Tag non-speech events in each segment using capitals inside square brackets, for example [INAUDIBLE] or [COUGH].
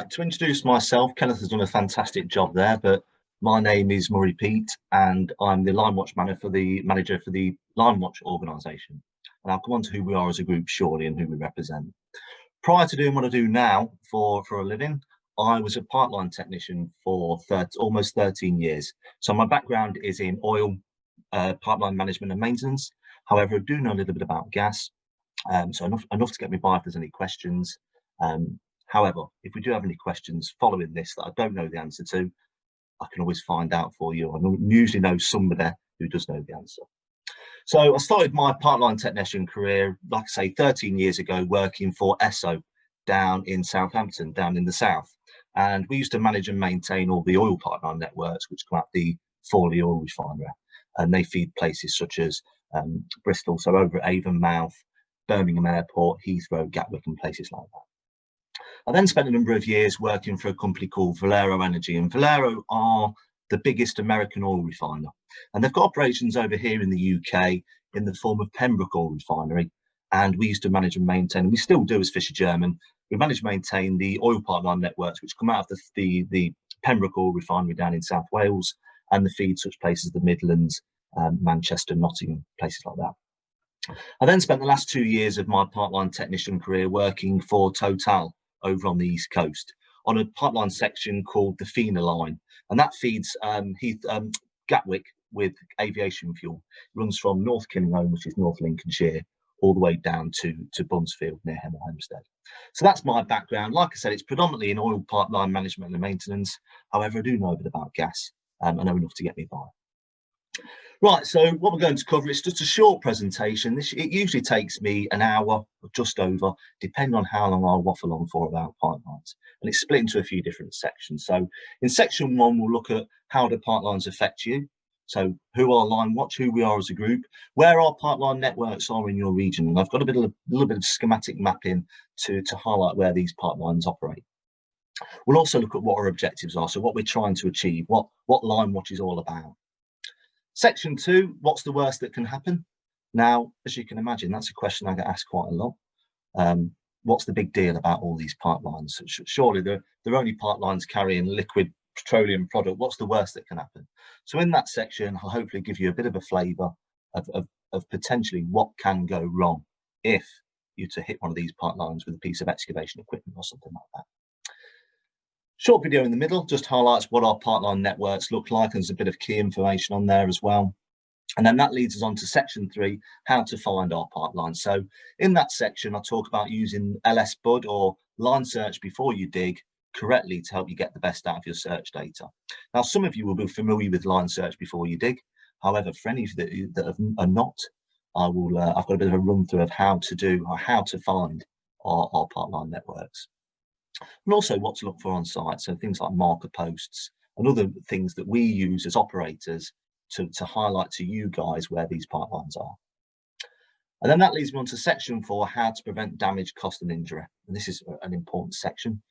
Right, to introduce myself, Kenneth has done a fantastic job there, but my name is Murray Pete and I'm the Line Watch manager for the manager for the Line Watch organisation. And I'll come on to who we are as a group shortly and who we represent. Prior to doing what I do now for, for a living, I was a pipeline technician for 30, almost 13 years. So my background is in oil, uh, pipeline management and maintenance. However, I do know a little bit about gas, um, so enough, enough to get me by if there's any questions. Um, However, if we do have any questions following this that I don't know the answer to, I can always find out for you. I usually know somebody who does know the answer. So I started my pipeline technician career, like I say, 13 years ago, working for Esso down in Southampton, down in the south. And we used to manage and maintain all the oil pipeline networks, which come out the Fawley oil refinery. And they feed places such as um, Bristol, so over at Avonmouth, Birmingham Airport, Heathrow, Gatwick, and places like that. I then spent a number of years working for a company called Valero Energy and Valero are the biggest American oil refiner. And they've got operations over here in the UK in the form of Pembroke Oil Refinery. And we used to manage and maintain, and we still do as Fisher German, we manage and maintain the oil pipeline networks which come out of the, the, the Pembroke Oil Refinery down in South Wales and the feed such places as the Midlands, um, Manchester, Nottingham, places like that. I then spent the last two years of my pipeline technician career working for Total over on the east coast on a pipeline section called the Fina line, and that feeds um, Heath, um, Gatwick with aviation fuel. It runs from North Killingholme, which is North Lincolnshire, all the way down to, to Buncefield near Hemel Hempstead. So that's my background. Like I said, it's predominantly in oil pipeline management and maintenance. However, I do know a bit about gas. Um, I know enough to get me by. Right, so what we're going to cover is just a short presentation. This, it usually takes me an hour or just over, depending on how long I'll waffle on for about pipelines. And it's split into a few different sections. So in section one, we'll look at how do pipelines affect you. So who are Line Watch, who we are as a group, where our pipeline networks are in your region. And I've got a bit of a little bit of schematic mapping to, to highlight where these pipelines operate. We'll also look at what our objectives are, so what we're trying to achieve, what, what Line Watch is all about. Section two, what's the worst that can happen? Now, as you can imagine, that's a question I get asked quite a lot. Um, what's the big deal about all these pipelines? Surely they're, they're only pipelines carrying liquid petroleum product. What's the worst that can happen? So in that section, I'll hopefully give you a bit of a flavour of, of, of potentially what can go wrong if you to hit one of these pipelines with a piece of excavation equipment or something like that. Short video in the middle just highlights what our pipeline networks look like. And there's a bit of key information on there as well. And then that leads us on to section three, how to find our pipeline. So in that section, I talk about using LS Bud or line search before you dig correctly to help you get the best out of your search data. Now, some of you will be familiar with line search before you dig. However, for any of you that, are not, I will, uh, I've got a bit of a run through of how to do or how to find our, our pipeline networks and also what to look for on site. So things like marker posts and other things that we use as operators to, to highlight to you guys where these pipelines are. And then that leads me on to section four, how to prevent damage, cost and injury. And this is an important section.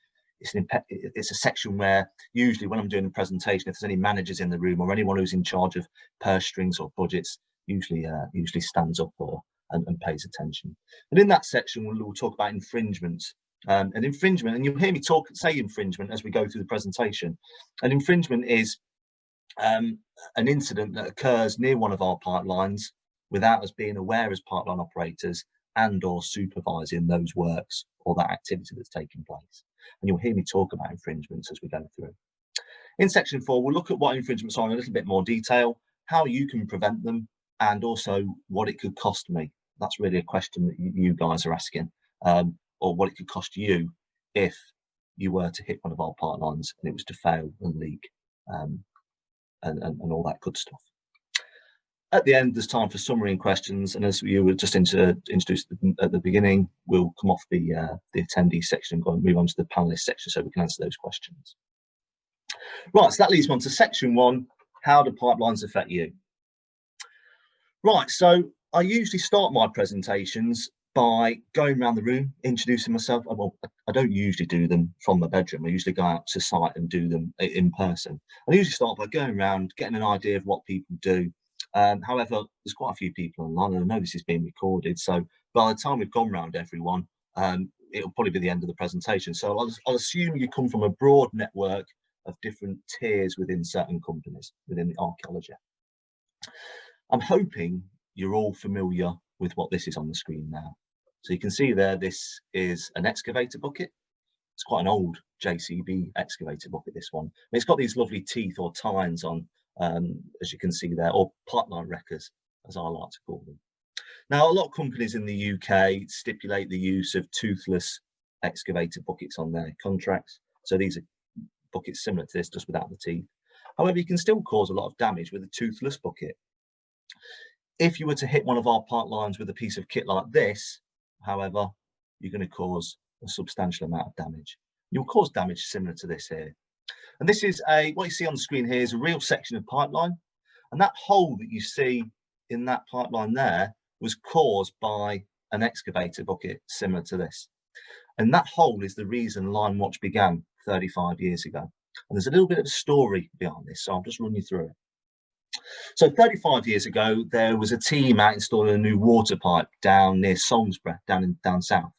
It's, an, it's a section where usually when I'm doing a presentation, if there's any managers in the room or anyone who's in charge of purse strings or budgets, usually uh, usually stands up or and, and, pays attention. And in that section, we'll, we'll talk about infringements um, an infringement, and you'll hear me talk say infringement as we go through the presentation. An infringement is um, an incident that occurs near one of our pipelines without us being aware as pipeline operators and or supervising those works or that activity that's taking place. And you'll hear me talk about infringements as we go through. In section four, we'll look at what infringements are in a little bit more detail, how you can prevent them, and also what it could cost me. That's really a question that you guys are asking. Um, or what it could cost you if you were to hit one of our pipelines and it was to fail and leak um, and, and, and, all that good stuff. At the end, there's time for summary and questions. And as you were just introduced at the beginning, we'll come off the, uh, the attendee section and go and move on to the panelist section so we can answer those questions. Right, so that leads me on to section one, how do pipelines affect you? Right, so I usually start my presentations by going around the room, introducing myself. Well, I don't usually do them from my bedroom. I usually go out to site and do them in person. I usually start by going around, getting an idea of what people do. Um, however, there's quite a few people online, and I know this is being recorded. So by the time we've gone around everyone, um, it'll probably be the end of the presentation. So I'll, I'll assume you come from a broad network of different tiers within certain companies within the archaeology. I'm hoping you're all familiar with what this is on the screen now. So you can see there, this is an excavator bucket. It's quite an old JCB excavator bucket, this one. And it's got these lovely teeth or tines on, um, as you can see there, or pipeline wreckers, as I like to call them. Now, a lot of companies in the UK stipulate the use of toothless excavator buckets on their contracts. So these are buckets similar to this, just without the teeth. However, you can still cause a lot of damage with a toothless bucket. If you were to hit one of our pipelines with a piece of kit like this, however, you're going to cause a substantial amount of damage. You'll cause damage similar to this here. And this is a, what you see on the screen here is a real section of pipeline. And that hole that you see in that pipeline there was caused by an excavator bucket similar to this. And that hole is the reason Line Watch began 35 years ago. And there's a little bit of a story behind this, so I'll just run you through it. So 35 years ago, there was a team out installing a new water pipe down near Salisbury, down in down south.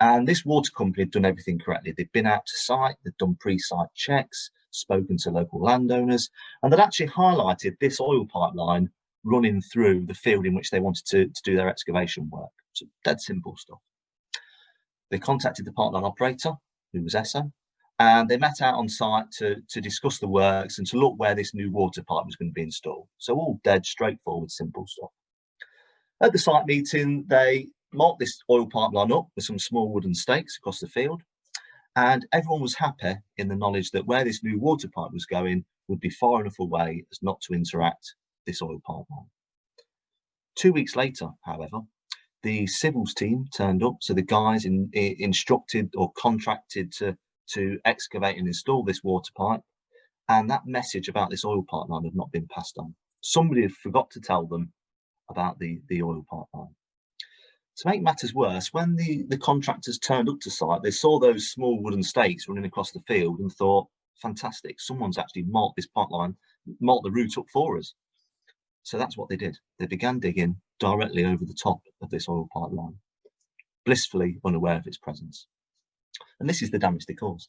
And this water company had done everything correctly. They'd been out to site, they'd done pre-site checks, spoken to local landowners, and they'd actually highlighted this oil pipeline running through the field in which they wanted to, to do their excavation work. So dead simple stuff. They contacted the pipeline operator, who was Esso, and they met out on site to, to discuss the works and to look where this new water pipe was going to be installed. So all dead straightforward, simple stuff. At the site meeting, they marked this oil pipeline up with some small wooden stakes across the field. And everyone was happy in the knowledge that where this new water pipe was going would be far enough away as not to interact this oil pipeline. Two weeks later, however, the civils team turned up. So the guys in, in, instructed or contracted to, to excavate and install this water pipe. And that message about this oil pipeline had not been passed on. Somebody had forgot to tell them about the, the oil pipeline. To make matters worse, when the, the contractors turned up to site, they saw those small wooden stakes running across the field and thought, fantastic, someone's actually marked this pipeline, marked the route up for us. So that's what they did. They began digging directly over the top of this oil pipeline, blissfully unaware of its presence. And this is the damage they caused.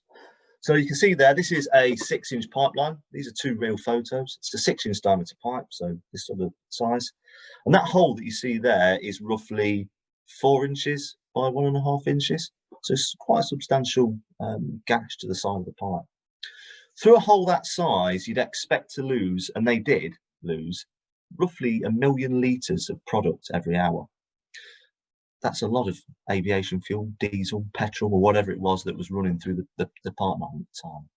So you can see there, this is a six inch pipeline. These are two real photos. It's a six inch diameter pipe, so this sort of size. And that hole that you see there is roughly four inches by one and a half inches. So it's quite a substantial um, gash to the side of the pipe. Through a hole that size, you'd expect to lose, and they did lose, roughly a million litres of product every hour. That's a lot of aviation fuel, diesel, petrol, or whatever it was that was running through the, the, pipeline at the time.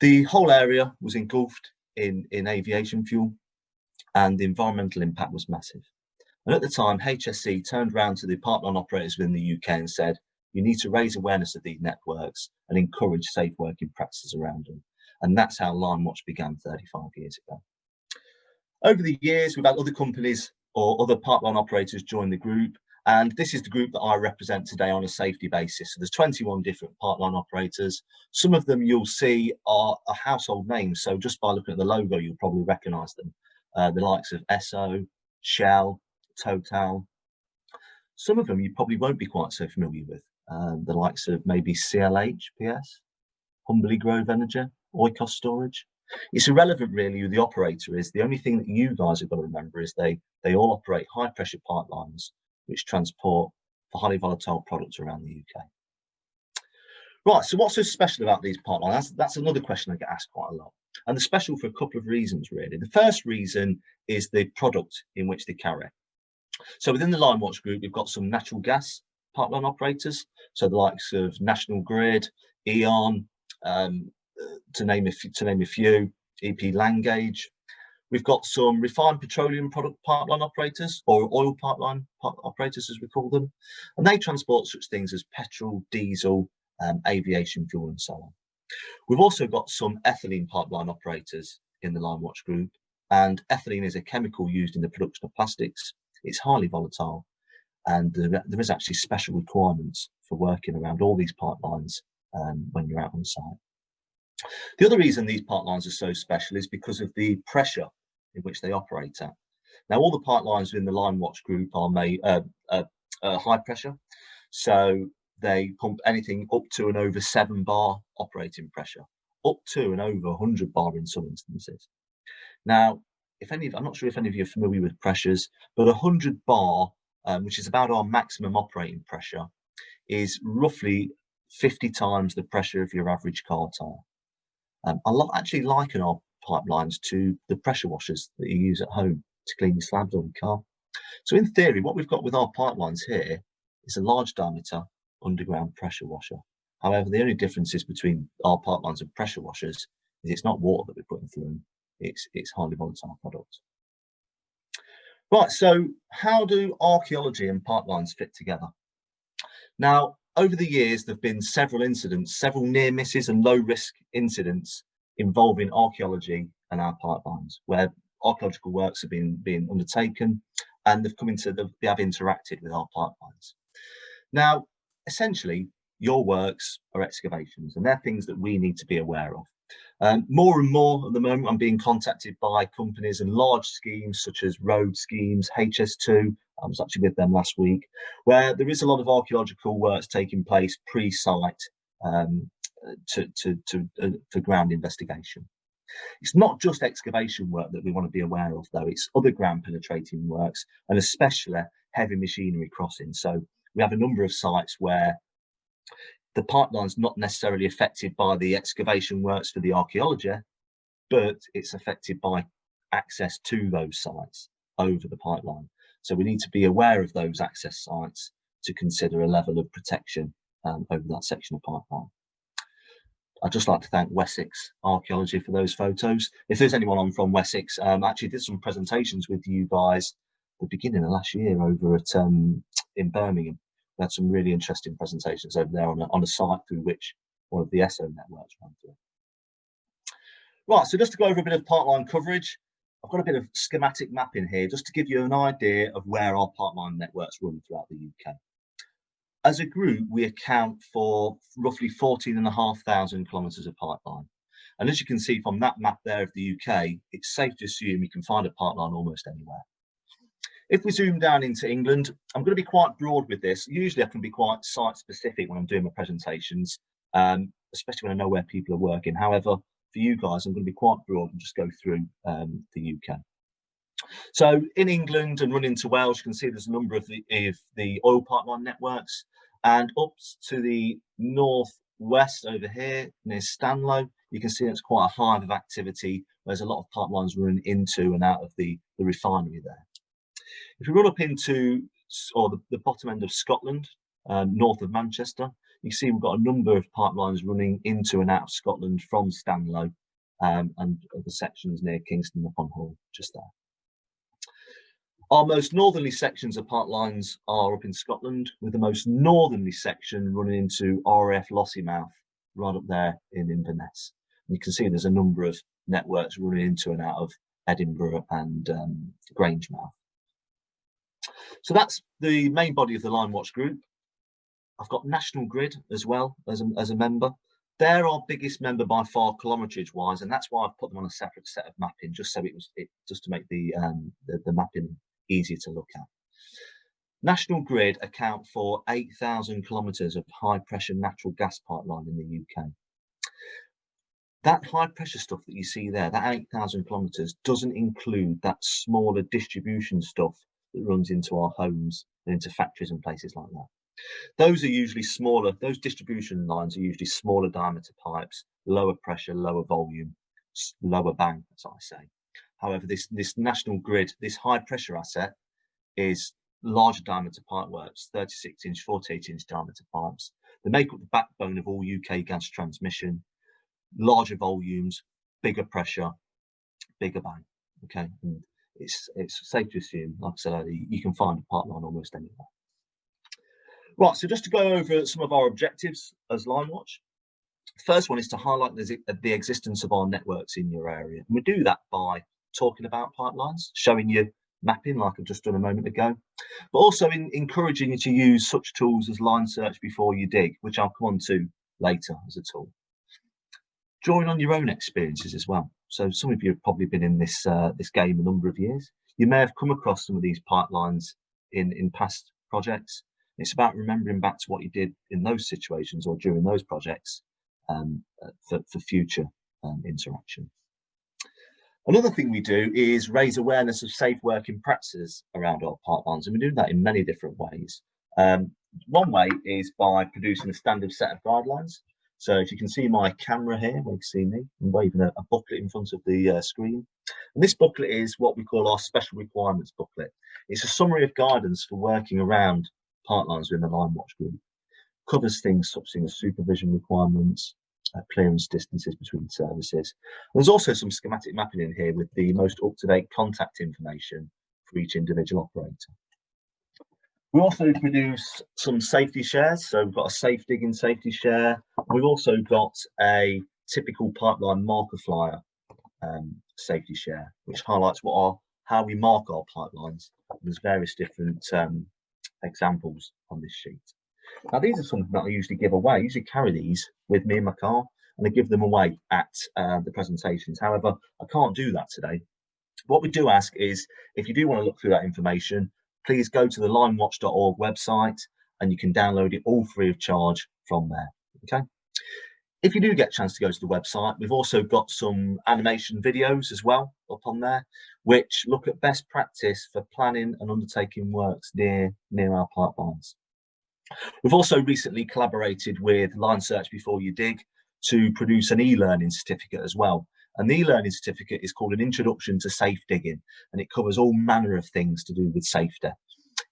The whole area was engulfed in, in aviation fuel and the environmental impact was massive. And at the time, HSE turned around to the pipeline operators within the UK and said, you need to raise awareness of these networks and encourage safe working practices around them. And that's how Line Watch began 35 years ago. Over the years, we've had other companies or other pipeline operators join the group. And this is the group that I represent today on a safety basis. So there's 21 different pipeline operators. Some of them you'll see are, are household names. So just by looking at the logo, you'll probably recognize them. Uh, the likes of Esso, Shell, Total. Some of them you probably won't be quite so familiar with. Uh, the likes of maybe CLH, PS, Humbly Grove Energy, Oikos Storage it's irrelevant really who the operator is. The only thing that you guys have got to remember is they, they all operate high pressure pipelines which transport for highly volatile products around the UK. Right, so what's so special about these pipelines? That's, that's another question I get asked quite a lot. And they're special for a couple of reasons, really. The first reason is the product in which they carry. So within the Line Watch group, we've got some natural gas pipeline operators. So the likes of National Grid, E.ON, um, to name a few, to name a few, EP Langage. We've got some refined petroleum product pipeline operators or oil pipeline operators, as we call them, and they transport such things as petrol, diesel, um, aviation fuel, and so on. We've also got some ethylene pipeline operators in the Line Watch group, and ethylene is a chemical used in the production of plastics. It's highly volatile, and there, there is actually special requirements for working around all these pipelines um, when you're out on site. The other reason these pipelines are so special is because of the pressure in which they operate at. Now, all the pipelines within the Line Watch group are made uh, uh, uh, high pressure. So they pump anything up to and over seven bar operating pressure, up to and over 100 bar in some instances. Now, if any, I'm not sure if any of you are familiar with pressures, but 100 bar, um, which is about our maximum operating pressure, is roughly 50 times the pressure of your average car tire. Um, I actually liken our pipelines to the pressure washers that you use at home to clean your slabs on your car. So in theory, what we've got with our pipelines here is a large diameter underground pressure washer. However, the only differences between our pipelines and pressure washers is it's not water that we're putting through them, it's, it's highly volatile products. Right, so how do archaeology and pipelines fit together? Now, over the years, there have been several incidents, several near misses and low risk incidents involving archaeology and our pipelines, where archaeological works have been, been undertaken and they've come into the, they have interacted with our pipelines. Now, essentially, your works are excavations and they're things that we need to be aware of. Um, more and more at the moment, I'm being contacted by companies and large schemes such as road schemes, HS2, I was actually with them last week, where there is a lot of archaeological works taking place pre-site um, to, to, to, uh, for ground investigation. It's not just excavation work that we want to be aware of though, it's other ground penetrating works and especially heavy machinery crossing. So we have a number of sites where the pipeline's not necessarily affected by the excavation works for the archaeology, but it's affected by access to those sites over the pipeline. So we need to be aware of those access sites to consider a level of protection um, over that section of pipeline. I'd just like to thank Wessex Archaeology for those photos. If there's anyone on from Wessex, um, actually did some presentations with you guys at the beginning of last year over at um, in Birmingham. We had some really interesting presentations over there on a, on a site through which one of the Esso networks ran through. Right, so just to go over a bit of pipeline coverage, I've got a bit of schematic mapping here just to give you an idea of where our pipeline networks run throughout the UK. As a group, we account for roughly 14,500 kilometres of pipeline. And as you can see from that map there of the UK, it's safe to assume you can find a pipeline almost anywhere. If we zoom down into England, I'm going to be quite broad with this. Usually I can be quite site specific when I'm doing my presentations, um, especially when I know where people are working. However, for you guys, I'm going to be quite broad and just go through um, the UK. So in England and running to Wales, you can see there's a number of the, of the oil pipeline networks and up to the northwest over here near Stanlow, you can see it's quite a hive of activity. There's a lot of pipelines running into and out of the, the refinery there. If we run up into or the, the bottom end of Scotland, um, north of Manchester, you see we've got a number of pipelines running into and out of Scotland from Stanlow um, and other sections near Kingston upon Hull, just there. Our most northerly sections of pipelines are up in Scotland, with the most northerly section running into RAF Lossiemouth, right up there in Inverness. And you can see there's a number of networks running into and out of Edinburgh and um, Grangemouth. So that's the main body of the Line Watch group. I've got National Grid as well as a, as a member. They're our biggest member by far kilometrage wise, and that's why I've put them on a separate set of mapping, just so it was it, just to make the, um, the, the mapping easier to look at. National Grid account for 8,000 kilometres of high pressure natural gas pipeline in the UK. That high pressure stuff that you see there, that 8,000 kilometres doesn't include that smaller distribution stuff that runs into our homes and into factories and places like that. Those are usually smaller, those distribution lines are usually smaller diameter pipes, lower pressure, lower volume, lower bang, as I say. However, this, this national grid, this high pressure asset is larger diameter pipe works, 36 inch, 48 inch diameter pipes. They make up the backbone of all UK gas transmission, larger volumes, bigger pressure, bigger bang. Okay, and it's it's safe to assume, like I said earlier, you can find a pipeline almost anywhere. Right, so just to go over some of our objectives as Line Watch. First one is to highlight the, the existence of our networks in your area. And we do that by talking about pipelines, showing you mapping like I've just done a moment ago, but also in encouraging you to use such tools as line search before you dig, which I'll come on to later as a tool. Drawing on your own experiences as well. So some of you have probably been in this uh, this game a number of years. You may have come across some of these pipelines in, in past projects. It's about remembering back to what you did in those situations or during those projects um, uh, for, for future um, interaction. Another thing we do is raise awareness of safe working practices around our pipelines, and we do that in many different ways. Um, one way is by producing a standard set of guidelines. So if you can see my camera here, you can see me, I'm waving a, a booklet in front of the uh, screen. And this booklet is what we call our special requirements booklet. It's a summary of guidance for working around pipelines within the Line Watch group. Covers things such as supervision requirements, uh, clearance distances between services. There's also some schematic mapping in here with the most up-to-date contact information for each individual operator. We also produce some safety shares. So we've got a safe digging safety share. We've also got a typical pipeline marker flyer um, safety share, which highlights what are how we mark our pipelines. There's various different um, examples on this sheet. Now, these are something that I usually give away. I usually carry these with me in my car and I give them away at uh, the presentations. However, I can't do that today. What we do ask is if you do want to look through that information, please go to the linewatch.org website and you can download it all free of charge from there. Okay. If you do get a chance to go to the website, we've also got some animation videos as well up on there, which look at best practice for planning and undertaking works near, near our pipelines. We've also recently collaborated with Line Search Before You Dig to produce an e-learning certificate as well. And the e-learning certificate is called an Introduction to Safe Digging, and it covers all manner of things to do with safety.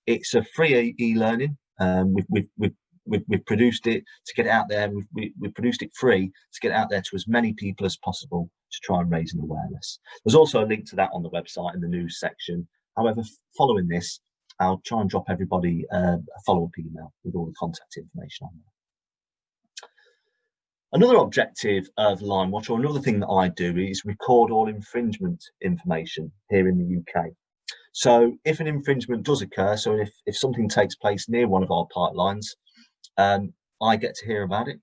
It's a free e-learning. Um, we've, we've, we've we've, we've produced it to get it out there. We've, we, we've produced it free to get out there to as many people as possible to try and raise an awareness. There's also a link to that on the website in the news section. However, following this, I'll try and drop everybody uh, a follow-up email with all the contact information on there. Another objective of Line Watch, or another thing that I do, is record all infringement information here in the UK. So if an infringement does occur, so if, if something takes place near one of our pipelines, um, I get to hear about it.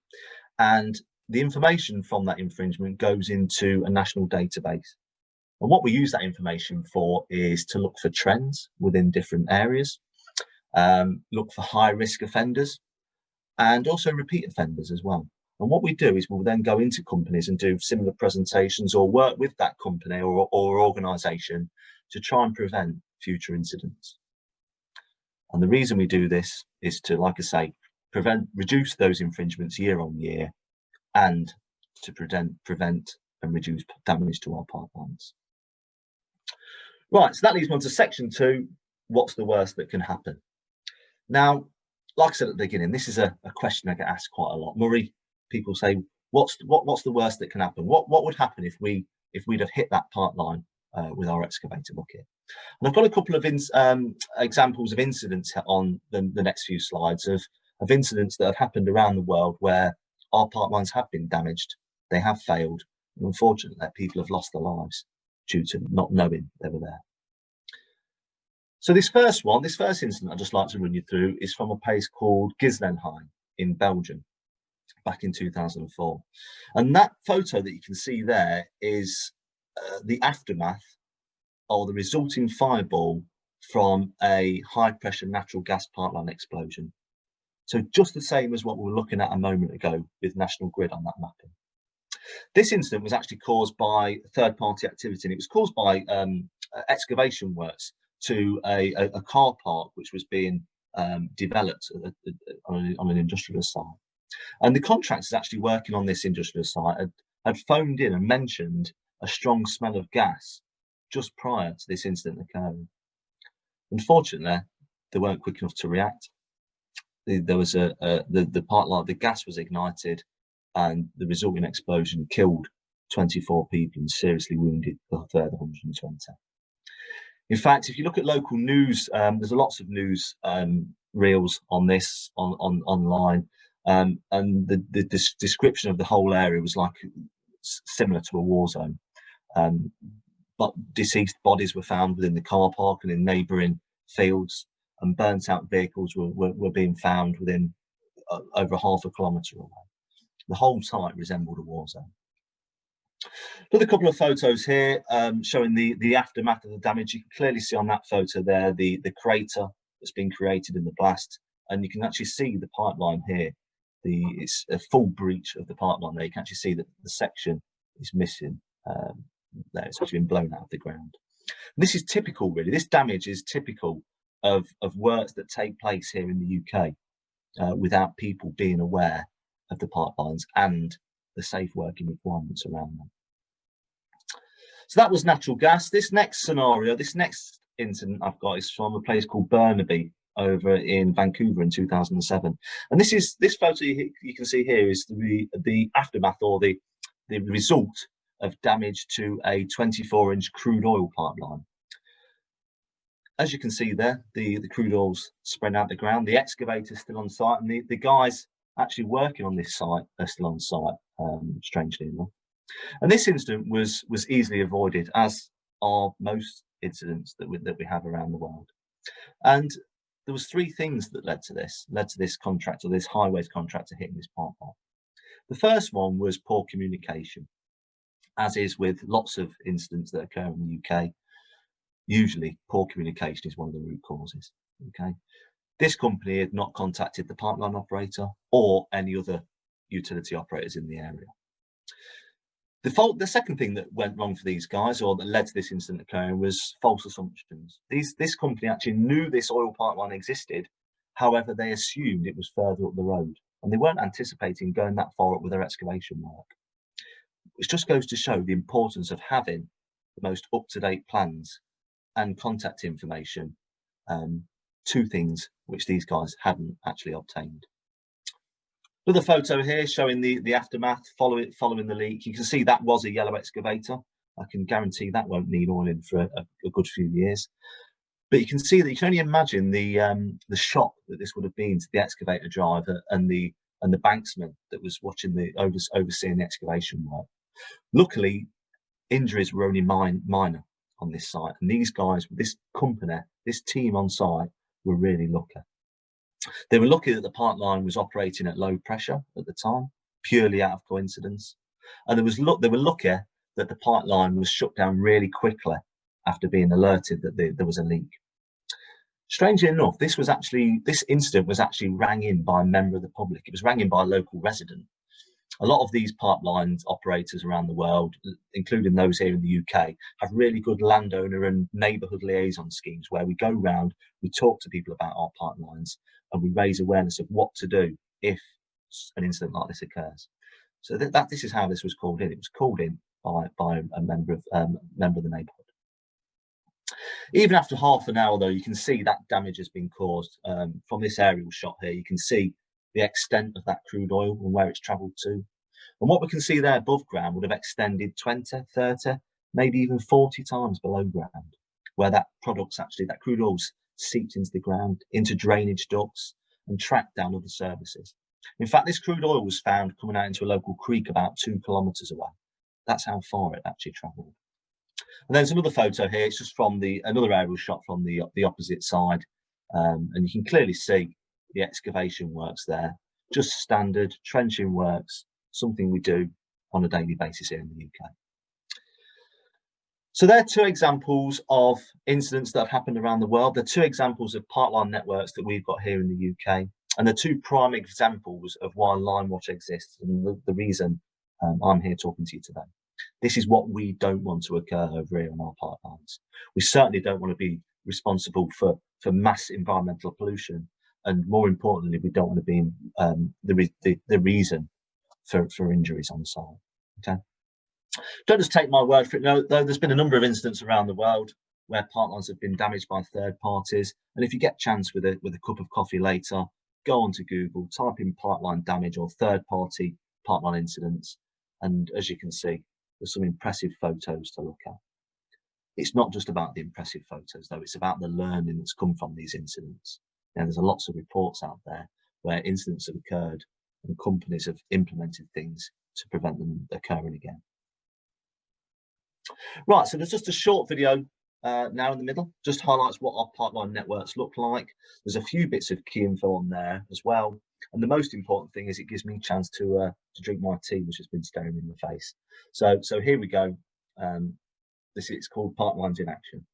And the information from that infringement goes into a national database. And what we use that information for is to look for trends within different areas, um, look for high risk offenders, and also repeat offenders as well. And what we do is we'll then go into companies and do similar presentations or work with that company or, or organisation to try and prevent future incidents. And the reason we do this is to, like I say, prevent, reduce those infringements year on year and to prevent, prevent and reduce damage to our pipelines. Right, so that leads me on to section two, what's the worst that can happen? Now, like I said at the beginning, this is a, a question I get asked quite a lot. Murray, people say, what's what, what's the worst that can happen? What what would happen if we if we'd have hit that pipeline uh, with our excavator bucket? And I've got a couple of um, examples of incidents on the, the next few slides of of incidents that have happened around the world where our pipelines have been damaged, they have failed, and unfortunately people have lost their lives due to not knowing they were there. So this first one, this first incident I'd just like to run you through is from a place called Ghislenghien in Belgium back in 2004. And that photo that you can see there is uh, the aftermath or the resulting fireball from a high pressure natural gas pipeline explosion so just the same as what we were looking at a moment ago with National Grid on that mapping. This incident was actually caused by third party activity and it was caused by um, excavation works to a, a, a, car park which was being um, developed on, on, an industrial site. And the contractors actually working on this industrial site had, had phoned in and mentioned a strong smell of gas just prior to this incident occurring. Unfortunately, they weren't quick enough to react there was a, a the the part like the gas was ignited, and the resulting explosion killed 24 people and seriously wounded a further 120. In fact, if you look at local news, um, there's lots of news um, reels on this on, on online, um, and the, the, the, description of the whole area was like similar to a war zone. Um, but deceased bodies were found within the car park and in neighbouring fields and burnt out vehicles were, were, were being found within uh, over half a kilometre away. The whole site resembled a war zone. Put a couple of photos here um, showing the, the aftermath of the damage. You can clearly see on that photo there the, the crater that's been created in the blast and you can actually see the pipeline here. The it's a full breach of the pipeline there. You can actually see that the section is missing um, there. It's actually been blown out of the ground. And this is typical, really. This damage is typical of of works that take place here in the UK uh, without people being aware of the pipelines and the safe working requirements around them. So that was natural gas. This next scenario, this next incident I've got is from a place called Burnaby over in Vancouver in 2007. And this is this photo you, you can see here is the the aftermath or the the result of damage to a 24 inch crude oil pipeline. As you can see there, the, the crude oil's spread out the ground, the excavator's still on site, and the, the guys actually working on this site are still on site, um, strangely enough. And this incident was was easily avoided, as are most incidents that we, that we have around the world. And there was three things that led to this, led to this contractor, this highways contractor hitting this pipeline. The first one was poor communication, as is with lots of incidents that occur in the UK. Usually poor communication is one of the root causes, okay? This company had not contacted the pipeline operator or any other utility operators in the area. The, fault, the second thing that went wrong for these guys or that led to this incident occurring was false assumptions. These, this company actually knew this oil pipeline existed. However, they assumed it was further up the road and they weren't anticipating going that far up with their excavation work. Which just goes to show the importance of having the most up-to-date plans and contact information um, two things which these guys hadn't actually obtained. Another photo here showing the, the aftermath following, following the leak. You can see that was a yellow excavator. I can guarantee that won't need oiling for a, a good few years. But you can see that you can only imagine the um, the shock that this would have been to the excavator driver and the and the banksman that was watching the over, overseeing the excavation work. Luckily, injuries were only minor on this site, and these guys, this company, this team on site, were really lucky. They were lucky that the pipeline was operating at low pressure at the time, purely out of coincidence. And there was look they were lucky that the pipeline was shut down really quickly after being alerted that there was a leak. Strangely enough, this was actually this incident was actually rang in by a member of the public. It was rang in by a local resident a lot of these pipelines operators around the world, including those here in the UK, have really good landowner and neighbourhood liaison schemes where we go round, we talk to people about our pipelines, and we raise awareness of what to do if an incident like this occurs. So that, that this is how this was called in. It was called in by by a member of um, member of the neighbourhood. Even after half an hour, though, you can see that damage has been caused um, from this aerial shot here. You can see the extent of that crude oil and where it's travelled to. And what we can see there above ground would have extended 20, 30, maybe even 40 times below ground, where that product's actually, that crude oil's seeped into the ground, into drainage ducts and tracked down other services. In fact, this crude oil was found coming out into a local creek about two kilometres away. That's how far it actually travelled. And there's another photo here. It's just from the another aerial shot from the the opposite side, um, and you can clearly see the excavation works there, just standard trenching works, something we do on a daily basis here in the UK. So there are two examples of incidents that have happened around the world. They're two examples of pipeline networks that we've got here in the UK. And they're two prime examples of why Line Watch exists and the, the reason um, I'm here talking to you today. This is what we don't want to occur over here on our pipelines. We certainly don't want to be responsible for, for mass environmental pollution and more importantly, we don't want to be um, the, the, the reason for, for injuries on site. Okay. Don't just take my word for it. No, though there's been a number of incidents around the world where pipelines have been damaged by third parties. And if you get chance with a with a cup of coffee later, go onto Google, type in pipeline damage or third party pipeline incidents. And as you can see, there's some impressive photos to look at. It's not just about the impressive photos though, it's about the learning that's come from these incidents. Now, there's lots of reports out there where incidents have occurred and companies have implemented things to prevent them occurring again. Right, so there's just a short video uh, now in the middle, just highlights what our pipeline networks look like. There's a few bits of key info on there as well. And the most important thing is it gives me a chance to uh, to drink my tea, which has been staring me in the face. So, so here we go. Um, this is called Pipelines in Action.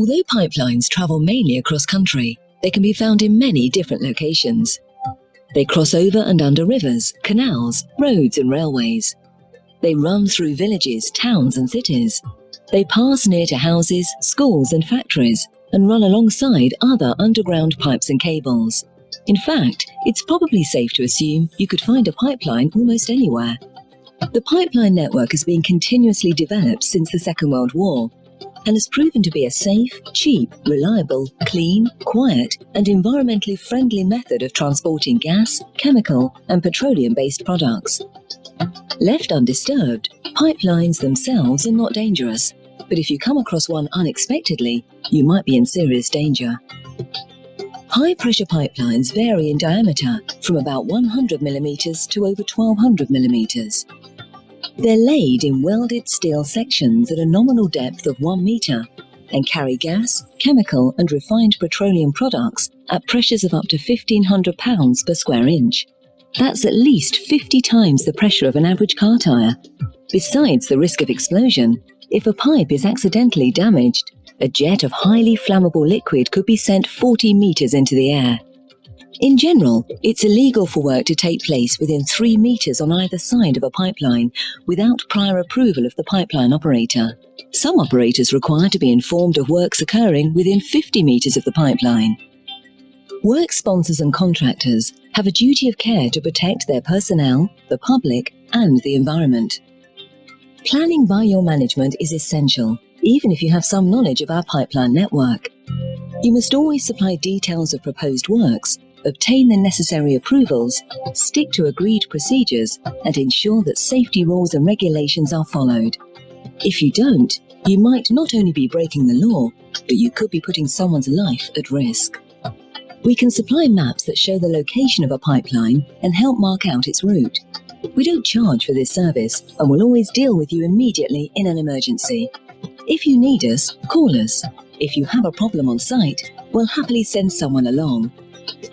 Although pipelines travel mainly across country, they can be found in many different locations. They cross over and under rivers, canals, roads and railways. They run through villages, towns and cities. They pass near to houses, schools and factories and run alongside other underground pipes and cables. In fact, it's probably safe to assume you could find a pipeline almost anywhere. The pipeline network has been continuously developed since the Second World War and has proven to be a safe, cheap, reliable, clean, quiet and environmentally friendly method of transporting gas, chemical and petroleum-based products. Left undisturbed, pipelines themselves are not dangerous, but if you come across one unexpectedly, you might be in serious danger. High-pressure pipelines vary in diameter from about 100 millimeters to over 1200 millimeters. They're laid in welded steel sections at a nominal depth of 1 metre and carry gas, chemical and refined petroleum products at pressures of up to 1500 pounds per square inch. That's at least 50 times the pressure of an average car tyre. Besides the risk of explosion, if a pipe is accidentally damaged, a jet of highly flammable liquid could be sent 40 metres into the air. In general, it's illegal for work to take place within three metres on either side of a pipeline without prior approval of the pipeline operator. Some operators require to be informed of works occurring within 50 metres of the pipeline. Work sponsors and contractors have a duty of care to protect their personnel, the public and the environment. Planning by your management is essential, even if you have some knowledge of our pipeline network. You must always supply details of proposed works obtain the necessary approvals, stick to agreed procedures, and ensure that safety rules and regulations are followed. If you don't, you might not only be breaking the law, but you could be putting someone's life at risk. We can supply maps that show the location of a pipeline and help mark out its route. We don't charge for this service and will always deal with you immediately in an emergency. If you need us, call us. If you have a problem on site, we'll happily send someone along.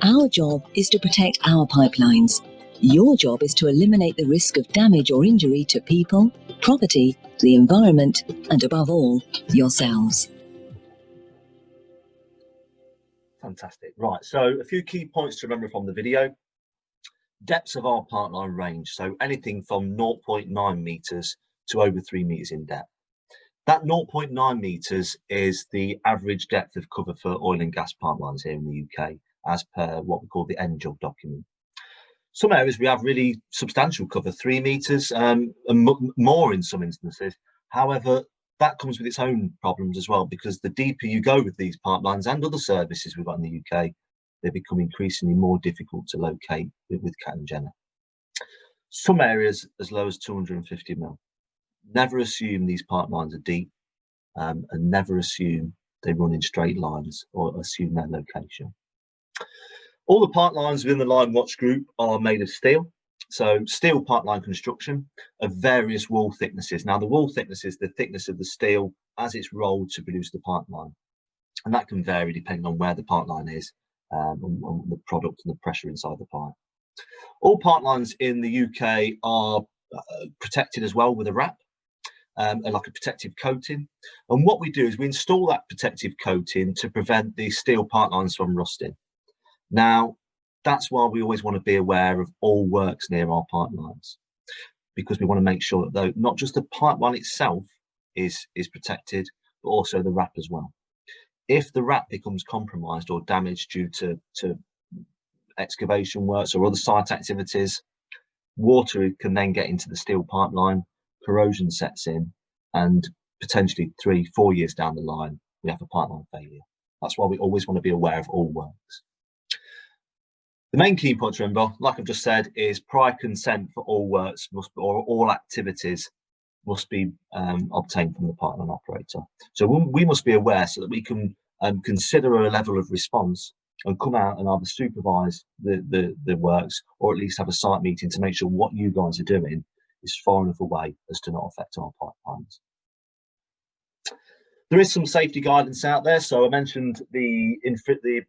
Our job is to protect our pipelines. Your job is to eliminate the risk of damage or injury to people, property, the environment, and above all, yourselves. Fantastic. Right, so a few key points to remember from the video. Depths of our pipeline range, so anything from 0.9 meters to over three meters in depth. That 0.9 meters is the average depth of cover for oil and gas pipelines here in the UK as per what we call the NJUG document. Some areas we have really substantial cover, three metres um, and more in some instances. However, that comes with its own problems as well, because the deeper you go with these pipelines and other services we've got in the UK, they become increasingly more difficult to locate with, with Cat and Genny. Some areas as low as 250 mil. Never assume these pipelines are deep um, and never assume they run in straight lines or assume their location. All the pipelines within the Line Watch group are made of steel. So steel pipeline construction of various wall thicknesses. Now the wall thickness is the thickness of the steel as it's rolled to produce the pipeline. And that can vary depending on where the pipeline is um, and, and the product and the pressure inside the pipe. All pipelines in the UK are uh, protected as well with a wrap, um, like a protective coating. And what we do is we install that protective coating to prevent the steel pipelines from rusting. Now, that's why we always want to be aware of all works near our pipelines, because we want to make sure that though, not just the pipeline itself is, is protected, but also the wrap as well. If the wrap becomes compromised or damaged due to, to excavation works or other site activities, water can then get into the steel pipeline, corrosion sets in, and potentially three, four years down the line, we have a pipeline failure. That's why we always want to be aware of all works. The main key point to remember, like I've just said, is prior consent for all works must or all activities must be um, obtained from the pipeline operator. So we must be aware so that we can um, consider a level of response and come out and either supervise the, the, the works or at least have a site meeting to make sure what you guys are doing is far enough away as to not affect our pipelines. There is some safety guidance out there. So I mentioned the, the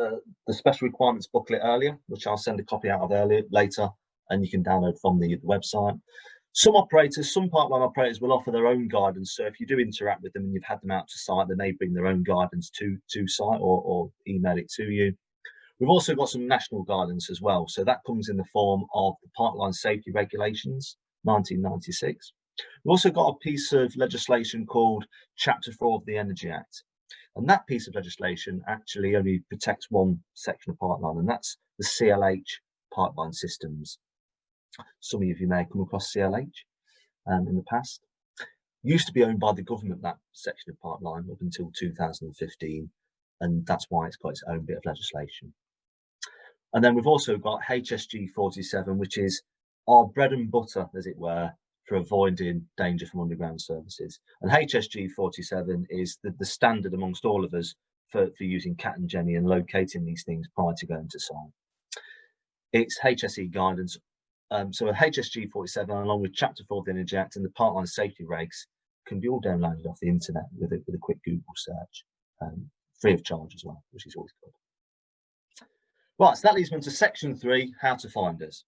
uh, the special requirements booklet earlier, which I'll send a copy out of earlier later, and you can download from the, the website. Some operators, some pipeline operators will offer their own guidance. So if you do interact with them and you've had them out to site, then they bring their own guidance to, to site or, or email it to you. We've also got some national guidance as well. So that comes in the form of the Pipeline Safety Regulations, 1996. We've also got a piece of legislation called Chapter 4 of the Energy Act. And that piece of legislation actually only protects one section of pipeline, and that's the CLH pipeline systems. Some of you may have come across CLH um, in the past. Used to be owned by the government, that section of pipeline, up until 2015, and that's why it's got its own bit of legislation. And then we've also got HSG 47, which is our bread and butter, as it were, for avoiding danger from underground services. And HSG 47 is the, the standard amongst all of us for, for using Cat and Genny and locating these things prior to going to site. It's HSE guidance. Um, so HSG 47, along with Chapter 4 of the Energy Act and the Pipeline Safety Regs, can be all downloaded off the internet with a, with a quick Google search, um, free of charge as well, which is always good. Right, so that leads me to section three, how to find us.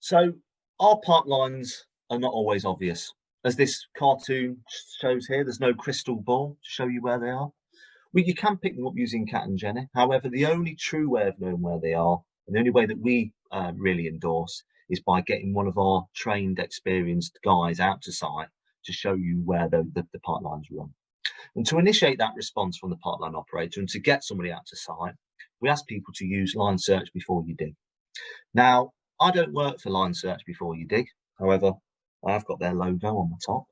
So our pipelines are not always obvious. As this cartoon shows here, there's no crystal ball to show you where they are. Well, you can pick them up using Cat and Genny. However, the only true way of knowing where they are, and the only way that we uh, really endorse, is by getting one of our trained, experienced guys out to site to show you where the, the, the pipelines run. And to initiate that response from the pipeline operator and to get somebody out to site, we ask people to use line search before you dig. Now, I don't work for line search before you dig. However, I've got their logo on the top.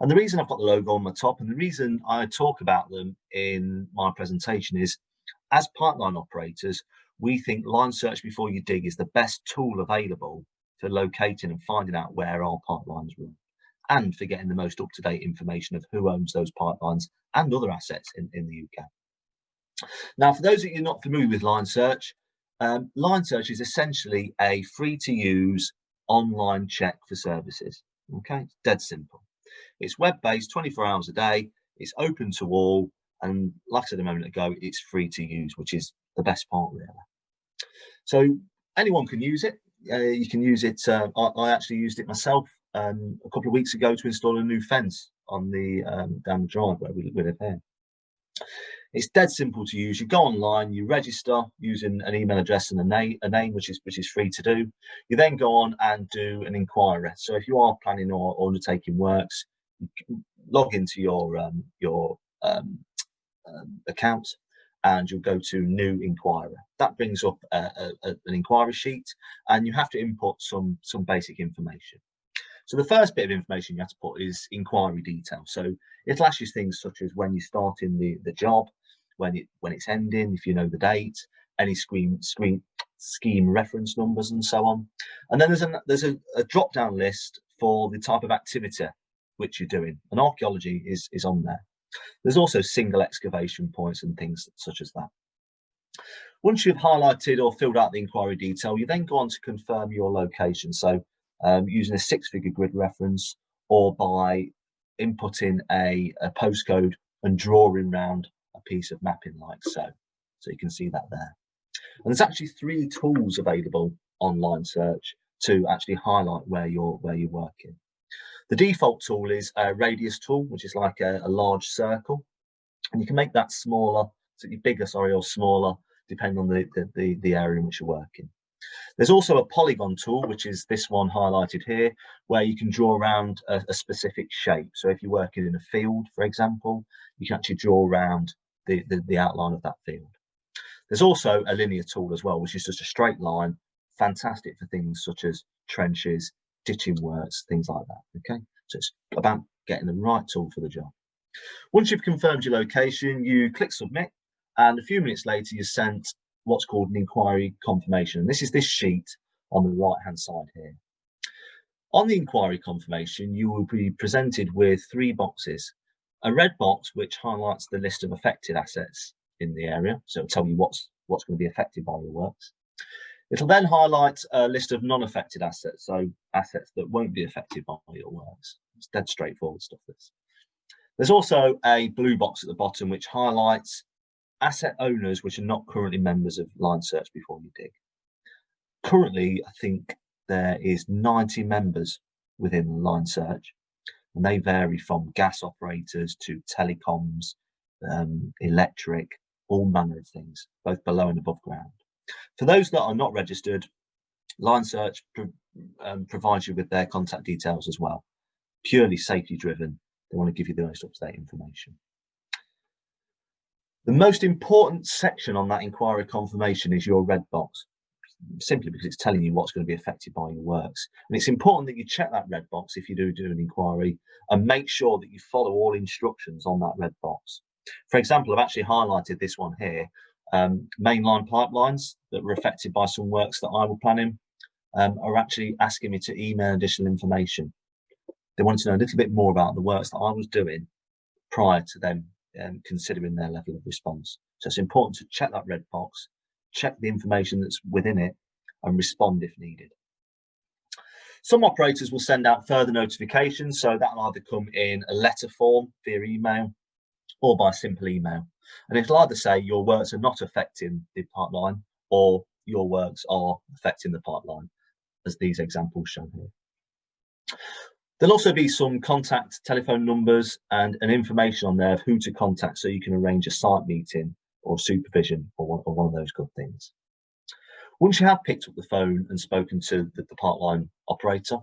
And the reason I've got the logo on the top and the reason I talk about them in my presentation is as pipeline operators, we think line search before you dig is the best tool available for locating and finding out where our pipelines run and for getting the most up-to-date information of who owns those pipelines and other assets in, in the UK. Now, for those of you not familiar with Line Search, um, Line Search is essentially a free to use online check for services. Okay, it's dead simple. It's web based 24 hours a day, it's open to all, and like I said a moment ago, it's free to use, which is the best part, really. So anyone can use it. Uh, you can use it. Uh, I, I, actually used it myself um, a couple of weeks ago to install a new fence on the um, down the drive where we, live here. It's dead simple to use. You go online, you register using an email address and a name, a name which is which is free to do. You then go on and do an inquiry. So if you are planning or undertaking works, log into your um, your um, um, account and you'll go to new inquiry. That brings up a, a, an inquiry sheet and you have to input some some basic information. So the first bit of information you have to put is inquiry detail. So it'll ask you things such as when you're starting the, the job, when it when it's ending, if you know the date, any screen screen scheme reference numbers and so on. And then there's a there's a, a drop down list for the type of activity which you're doing. And archaeology is is on there. There's also single excavation points and things such as that. Once you've highlighted or filled out the inquiry detail, you then go on to confirm your location. So um, using a six-figure grid reference or by inputting a, a postcode and drawing around a piece of mapping like so. So you can see that there. And there's actually three tools available online search to actually highlight where you're where you're working. The default tool is a radius tool, which is like a, a large circle, and you can make that smaller, so bigger, sorry, or smaller, depending on the, the, the, the area in which you're working. There's also a polygon tool, which is this one highlighted here, where you can draw around a, a, specific shape. So if you're working in a field, for example, you can actually draw around the, the, the outline of that field. There's also a linear tool as well, which is just a straight line, fantastic for things such as trenches, ditching works, things like that, okay? So it's about getting the right tool for the job. Once you've confirmed your location, you click submit, and a few minutes later, you're sent what's called an inquiry confirmation. And this is this sheet on the right hand side here. On the inquiry confirmation, you will be presented with three boxes. A red box, which highlights the list of affected assets in the area. So it'll tell you what's, what's going to be affected by your works. It'll then highlight a list of non-affected assets, so assets that won't be affected by your works. It's dead straightforward stuff, this. There's also a blue box at the bottom, which highlights asset owners which are not currently members of Line Search before you dig. Currently, I think there is 90 members within Line Search, and they vary from gas operators to telecoms, um, electric, all manner of things, both below and above ground. For those that are not registered, Line Search um, provides you with their contact details as well. Purely safety driven, they want to give you the most up-to-date information. The most important section on that inquiry confirmation is your red box, simply because it's telling you what's going to be affected by your works. And it's important that you check that red box if you do do an inquiry and make sure that you follow all instructions on that red box. For example, I've actually highlighted this one here, um, mainline pipelines that were affected by some works that I were planning um, are actually asking me to email additional information. They wanted to know a little bit more about the works that I was doing prior to them um, considering their level of response. So it's important to check that red box, check the information that's within it and respond if needed. Some operators will send out further notifications, so that'll either come in a letter form via email or by simple email. And it'll either say your works are not affecting the pipeline or your works are affecting the pipeline, as these examples show here. There'll also be some contact telephone numbers and an information on there of who to contact so you can arrange a site meeting or supervision or one, or one of those good things. Once you have picked up the phone and spoken to the, the pipeline operator,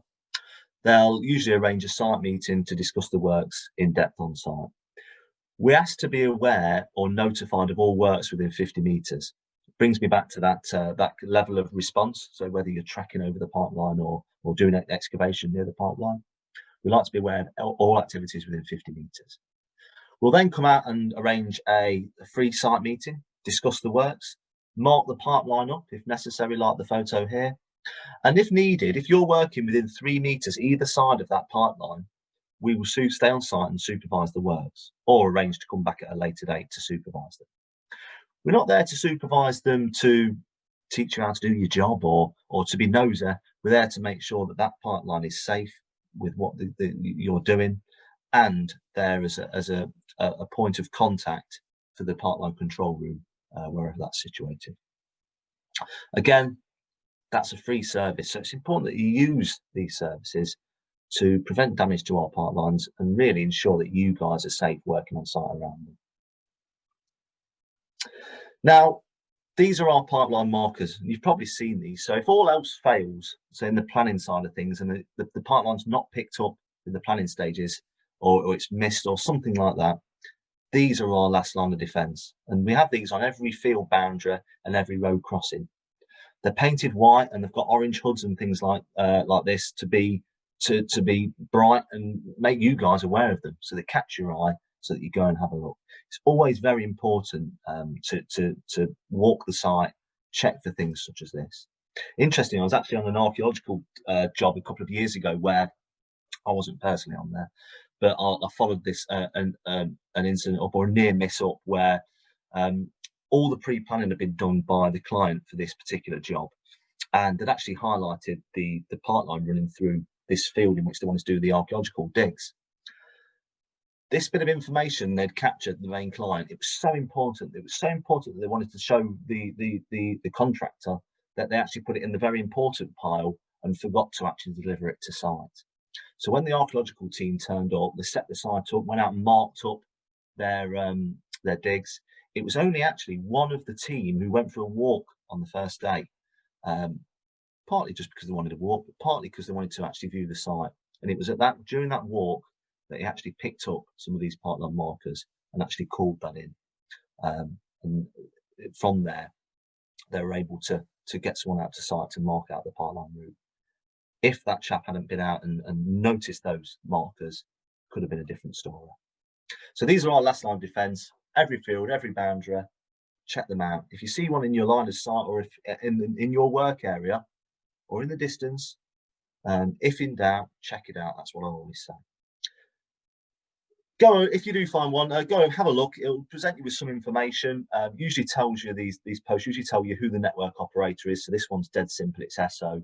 they'll usually arrange a site meeting to discuss the works in depth on site. We're asked to be aware or notified of all works within 50 metres. Brings me back to that uh, that level of response. So whether you're tracking over the pipeline or or doing an excavation near the pipeline, we like to be aware of all activities within 50 metres. We'll then come out and arrange a, free site meeting, discuss the works, mark the pipeline up if necessary, like the photo here. And if needed, if you're working within three metres either side of that pipeline, we will soon stay on site and supervise the works or arrange to come back at a later date to supervise them. We're not there to supervise them to teach you how to do your job or or to be nosy. We're there to make sure that that pipeline is safe with what the, the, you're doing and there as a, as a, a point of contact for the pipeline control room uh, wherever that's situated. Again, that's a free service, so it's important that you use these services to prevent damage to our pipelines and really ensure that you guys are safe working on site around them. Now, these are our pipeline markers. You've probably seen these. So if all else fails, so in the planning side of things, and the, the, the pipeline's not picked up in the planning stages, or, or, it's missed or something like that, these are our last line of defence. And we have these on every field boundary and every road crossing. They're painted white and they've got orange hoods and things like uh, like this to be to, to be bright and make you guys aware of them so they catch your eye so that you go and have a look. It's always very important um, to, to, to walk the site, check for things such as this. Interesting, I was actually on an archaeological uh, job a couple of years ago where I wasn't personally on there, but I, I followed this uh, an, um, an incident up or a near miss up where um, all the pre-planning had been done by the client for this particular job. And they'd actually highlighted the, the pipeline running through this field in which they wanted to do the archaeological digs. This bit of information they'd captured the main client. It was so important it was so important that they wanted to show the the the, the contractor that they actually put it in the very important pile and forgot to actually deliver it to site so when the archaeological team turned up they set the site up went out and marked up their um their digs it was only actually one of the team who went for a walk on the first day um partly just because they wanted to walk but partly because they wanted to actually view the site and it was at that during that walk that he actually picked up some of these pipeline markers and actually called that in. Um, and from there, they were able to, to get someone out to site to mark out the pipeline route. If that chap hadn't been out and, and noticed those markers, could have been a different story. So these are our last line of defence. Every field, every boundary, check them out. If you see one in your line of sight or if in, in your work area or in the distance, um, if in doubt, check it out. That's what I always say go if you do find one uh, go and have a look it'll present you with some information um, usually tells you these these posts usually tell you who the network operator is so this one's dead simple it's so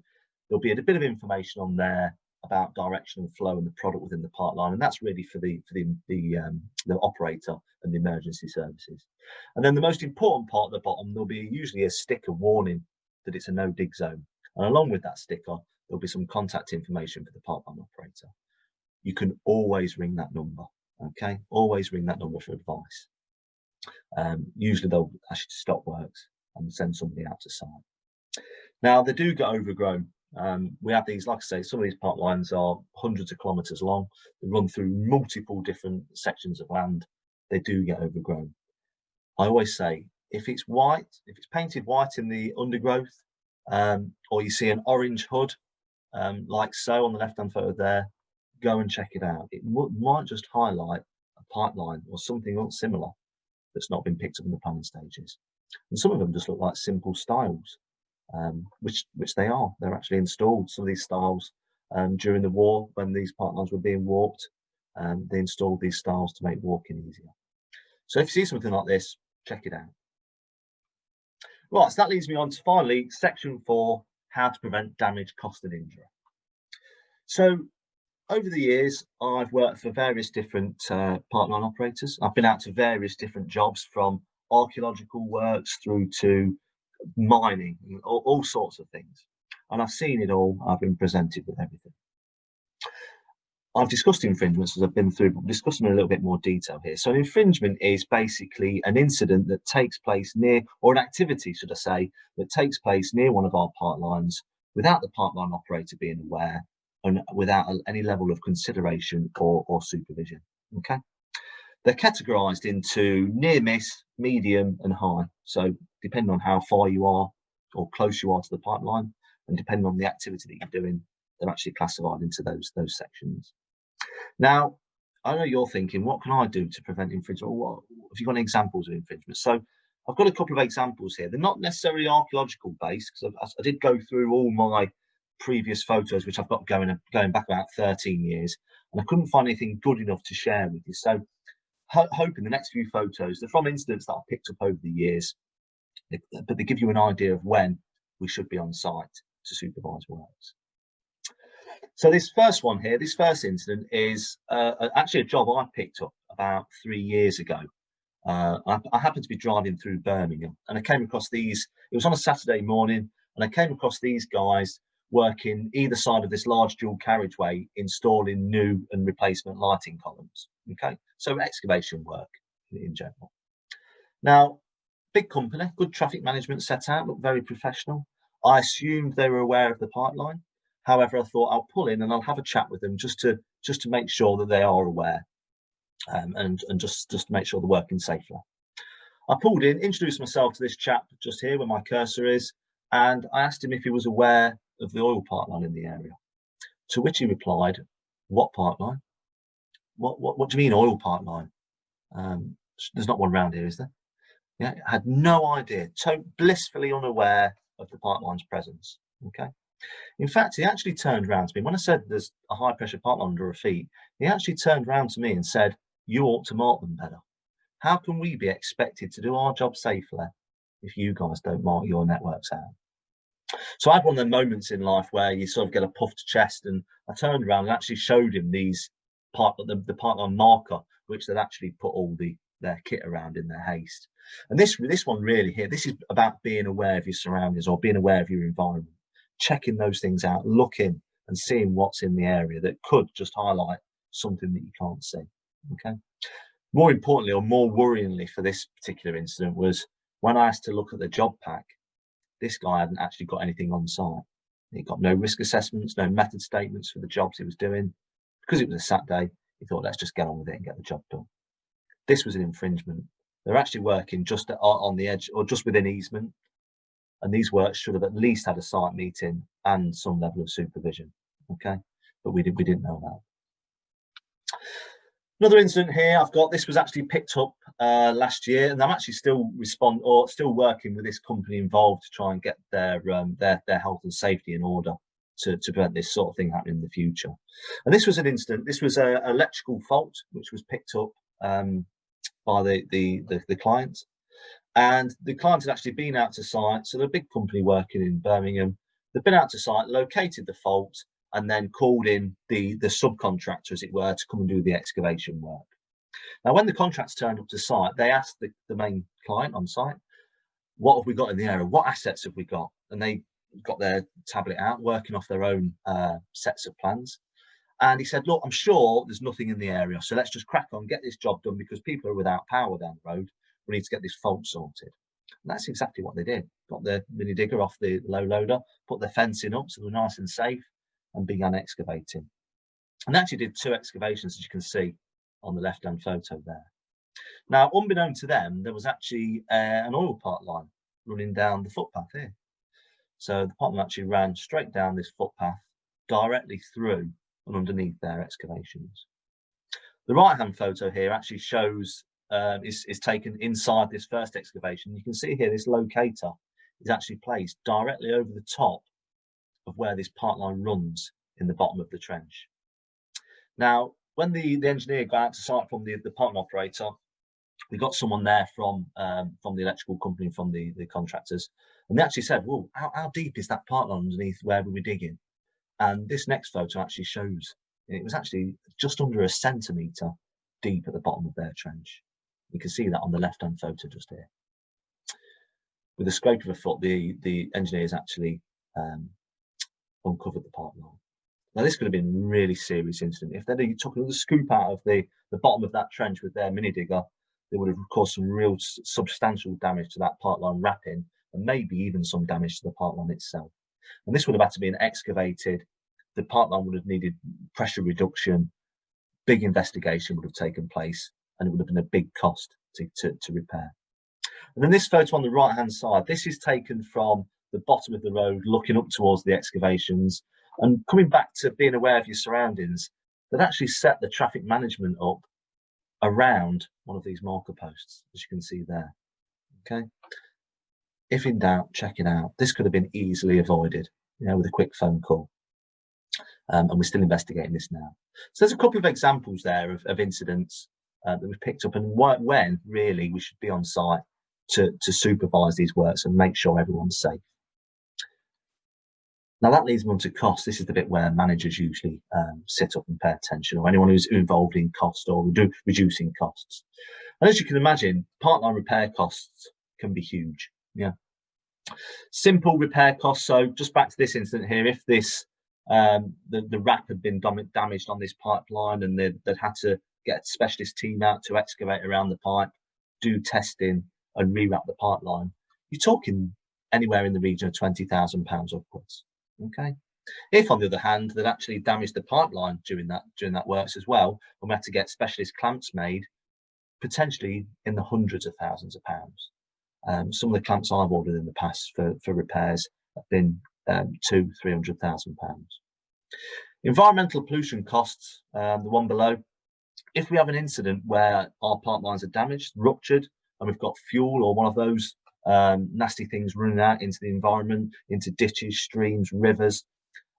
there'll be a, bit of information on there about direction and flow and the product within the pipeline and that's really for the for the the, um, the operator and the emergency services and then the most important part at the bottom there'll be usually a sticker warning that it's a no dig zone and along with that sticker there'll be some contact information for the part pipeline operator. You can always ring that number, okay? Always ring that number for advice. Um, usually they'll actually stop works and send somebody out to site. Now they do get overgrown. Um, we have these, like I say, some of these pipelines are hundreds of kilometres long. They run through multiple different sections of land. They do get overgrown. I always say, if it's white, if it's painted white in the undergrowth, um, or you see an orange hood, um, like so on the left-hand photo there, go and check it out. It might just highlight a pipeline or something else similar that's not been picked up in the planning stages. And some of them just look like simple stiles, um, which which they are. They're actually installed, some of these stiles um, during the war when these part lines were being warped. Um, they installed these stiles to make walking easier. So if you see something like this, check it out. Right, so that leads me on to finally section four, how to prevent damage, cost and injury. So over the years, I've worked for various different uh, pipeline operators. I've been out to various different jobs from archaeological works through to mining, all, all sorts of things. And I've seen it all. I've been presented with everything. I've discussed infringements as I've been through, but discuss them in a little bit more detail here. So an infringement is basically an incident that takes place near, or an activity, should I say, that takes place near one of our pipelines without the pipeline operator being aware and without any level of consideration or, or supervision, okay? They're categorized into near miss, medium and high. So depending on how far you are or close you are to the pipeline and depending on the activity that you're doing, they're actually classified into those, those sections. Now, I know you're thinking, what can I do to prevent infringement? What, have you got any examples of infringement? So I've got a couple of examples here. They're not necessarily archaeological based because I, I, did go through all my previous photos, which I've got going going back about 13 years, and I couldn't find anything good enough to share with you. So ho hoping the next few photos, they're from incidents that I've picked up over the years, but they give you an idea of when we should be on site to supervise works. So this first one here, this first incident is uh, actually a job I picked up about three years ago. Uh, I, I, happened to be driving through Birmingham and I came across these, it was on a Saturday morning and I came across these guys working either side of this large dual carriageway installing new and replacement lighting columns. Okay, so excavation work in general. Now, big company, good traffic management set out, looked very professional. I assumed they were aware of the pipeline. However, I thought I'll pull in and I'll have a chat with them just to just to make sure that they are aware um, and, and just, just to make sure they're working safely. I pulled in, introduced myself to this chap just here where my cursor is, and I asked him if he was aware of the oil pipeline in the area. To which he replied, what pipeline? What, what, what do you mean oil pipeline? Um, there's not one around here, is there? Yeah, had no idea, so blissfully unaware of the pipeline's presence. Okay. In fact, he actually turned around to me. When I said there's a high pressure pipeline under our feet, he actually turned around to me and said, you ought to mark them better. How can we be expected to do our job safely if you guys don't mark your networks out? So I had one of the moments in life where you sort of get a puffed chest and I turned around and actually showed him these part the, the pipeline marker, which they'd actually put all the their kit around in their haste. And this this one really here, this is about being aware of your surroundings or being aware of your environment checking those things out, looking and seeing what's in the area that could just highlight something that you can't see. Okay. More importantly, or more worryingly for this particular incident was when I asked to look at the job pack, this guy hadn't actually got anything on site. He got no risk assessments, no method statements for the jobs he was doing. Because it was a Saturday, he thought, let's just get on with it and get the job done. This was an infringement. They're actually working just on the edge or just within easement. And these works should have at least had a site meeting and some level of supervision okay? But we, did, we didn't know that. Another incident here i've got this was actually picked up uh, last year and i'm actually still respond or still working with this company involved to try and get their um, their, their health and safety in order to, to prevent this sort of thing happening in the future. And this was an incident this was an electrical fault which was picked up um, by the, the the the client and the client had actually been out to site. So the big company working in Birmingham, they've been out to site, located the fault, and then called in the, the subcontractor, as it were, to come and do the excavation work. Now, when the contracts turned up to site, they asked the, the main client on site, what have we got in the area? What assets have we got? And they got their tablet out, working off their own uh, sets of plans. And he said, look, I'm sure there's nothing in the area. So let's just crack on, get this job done because people are without power down the road. We need to get this fault sorted. And that's exactly what they did. Got the mini digger off the low loader, put the fencing up so they were nice and safe and began excavating. And actually did two excavations, as you can see on the left-hand photo there. Now, unbeknown to them, there was actually uh, an oil pipe line running down the footpath here. So the pipeline actually ran straight down this footpath directly through and underneath their excavations. The right hand photo here actually shows um, is, is taken inside this first excavation. You can see here this locator is actually placed directly over the top of where this part pipeline runs in the bottom of the trench. Now, when the, the engineer got out to site from the, the pipeline operator, we got someone there from um, from the electrical company, from the, the contractors, and they actually said, well, how, how deep is that part pipeline underneath where we were digging? And this next photo actually shows it was actually just under a centimetre deep at the bottom of their trench. You can see that on the left-hand photo just here. With a scrape of a foot, the, the engineers actually um, uncovered the pipeline. Now this could have been a really serious incident. If they'd took another scoop out of the, the bottom of that trench with their mini digger, they would have caused some real substantial damage to that pipeline wrapping and maybe even some damage to the pipeline itself. And this would have had to be excavated. The pipeline would have needed pressure reduction. Big investigation would have taken place and it would have been a big cost to, to, to repair. And then this photo on the right hand side, this is taken from the bottom of the road, looking up towards the excavations and coming back to being aware of your surroundings, that actually set the traffic management up around one of these marker posts, as you can see there. Okay if in doubt, check it out. This could have been easily avoided, you know, with a quick phone call. Um, and we're still investigating this now. So there's a couple of examples there of, of incidents uh, that we've picked up and wh when really we should be on site to, to supervise these works and make sure everyone's safe. Now that leads me on to cost. This is the bit where managers usually um, sit up and pay attention or anyone who's involved in cost or redu reducing costs. And as you can imagine, pipeline repair costs can be huge. Yeah. Simple repair costs. So just back to this incident here, if this um, the, the wrap had been damaged on this pipeline and they'd, they'd had to get a specialist team out to excavate around the pipe, do testing and rewrap the pipeline, you're talking anywhere in the region of £20,000 upwards. Okay. If, on the other hand, they'd actually damaged the pipeline during that during that works as well, and we had to get specialist clamps made, potentially in the hundreds of thousands of pounds. Um, some of the clamps I've ordered in the past for, for repairs have been um, two, three hundred thousand pounds. Environmental pollution costs, um, the one below. If we have an incident where our pipelines are damaged, ruptured, and we've got fuel or one of those um, nasty things running out into the environment, into ditches, streams, rivers,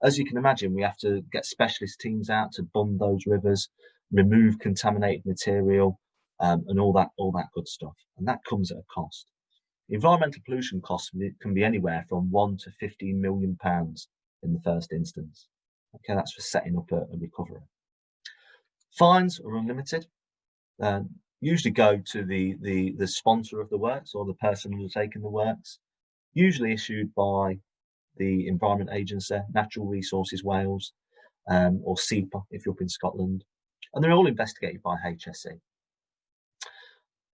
as you can imagine, we have to get specialist teams out to bund those rivers, remove contaminated material, um, and all that all that good stuff. And that comes at a cost. Environmental pollution costs can be anywhere from one to 15 million pounds in the first instance. Okay, that's for setting up a, a recovery. Fines are unlimited. Um, usually go to the, the, the sponsor of the works or the person who's taking the works, usually issued by the Environment Agency, Natural Resources Wales, um, or SEPA if you're up in Scotland. And they're all investigated by HSE.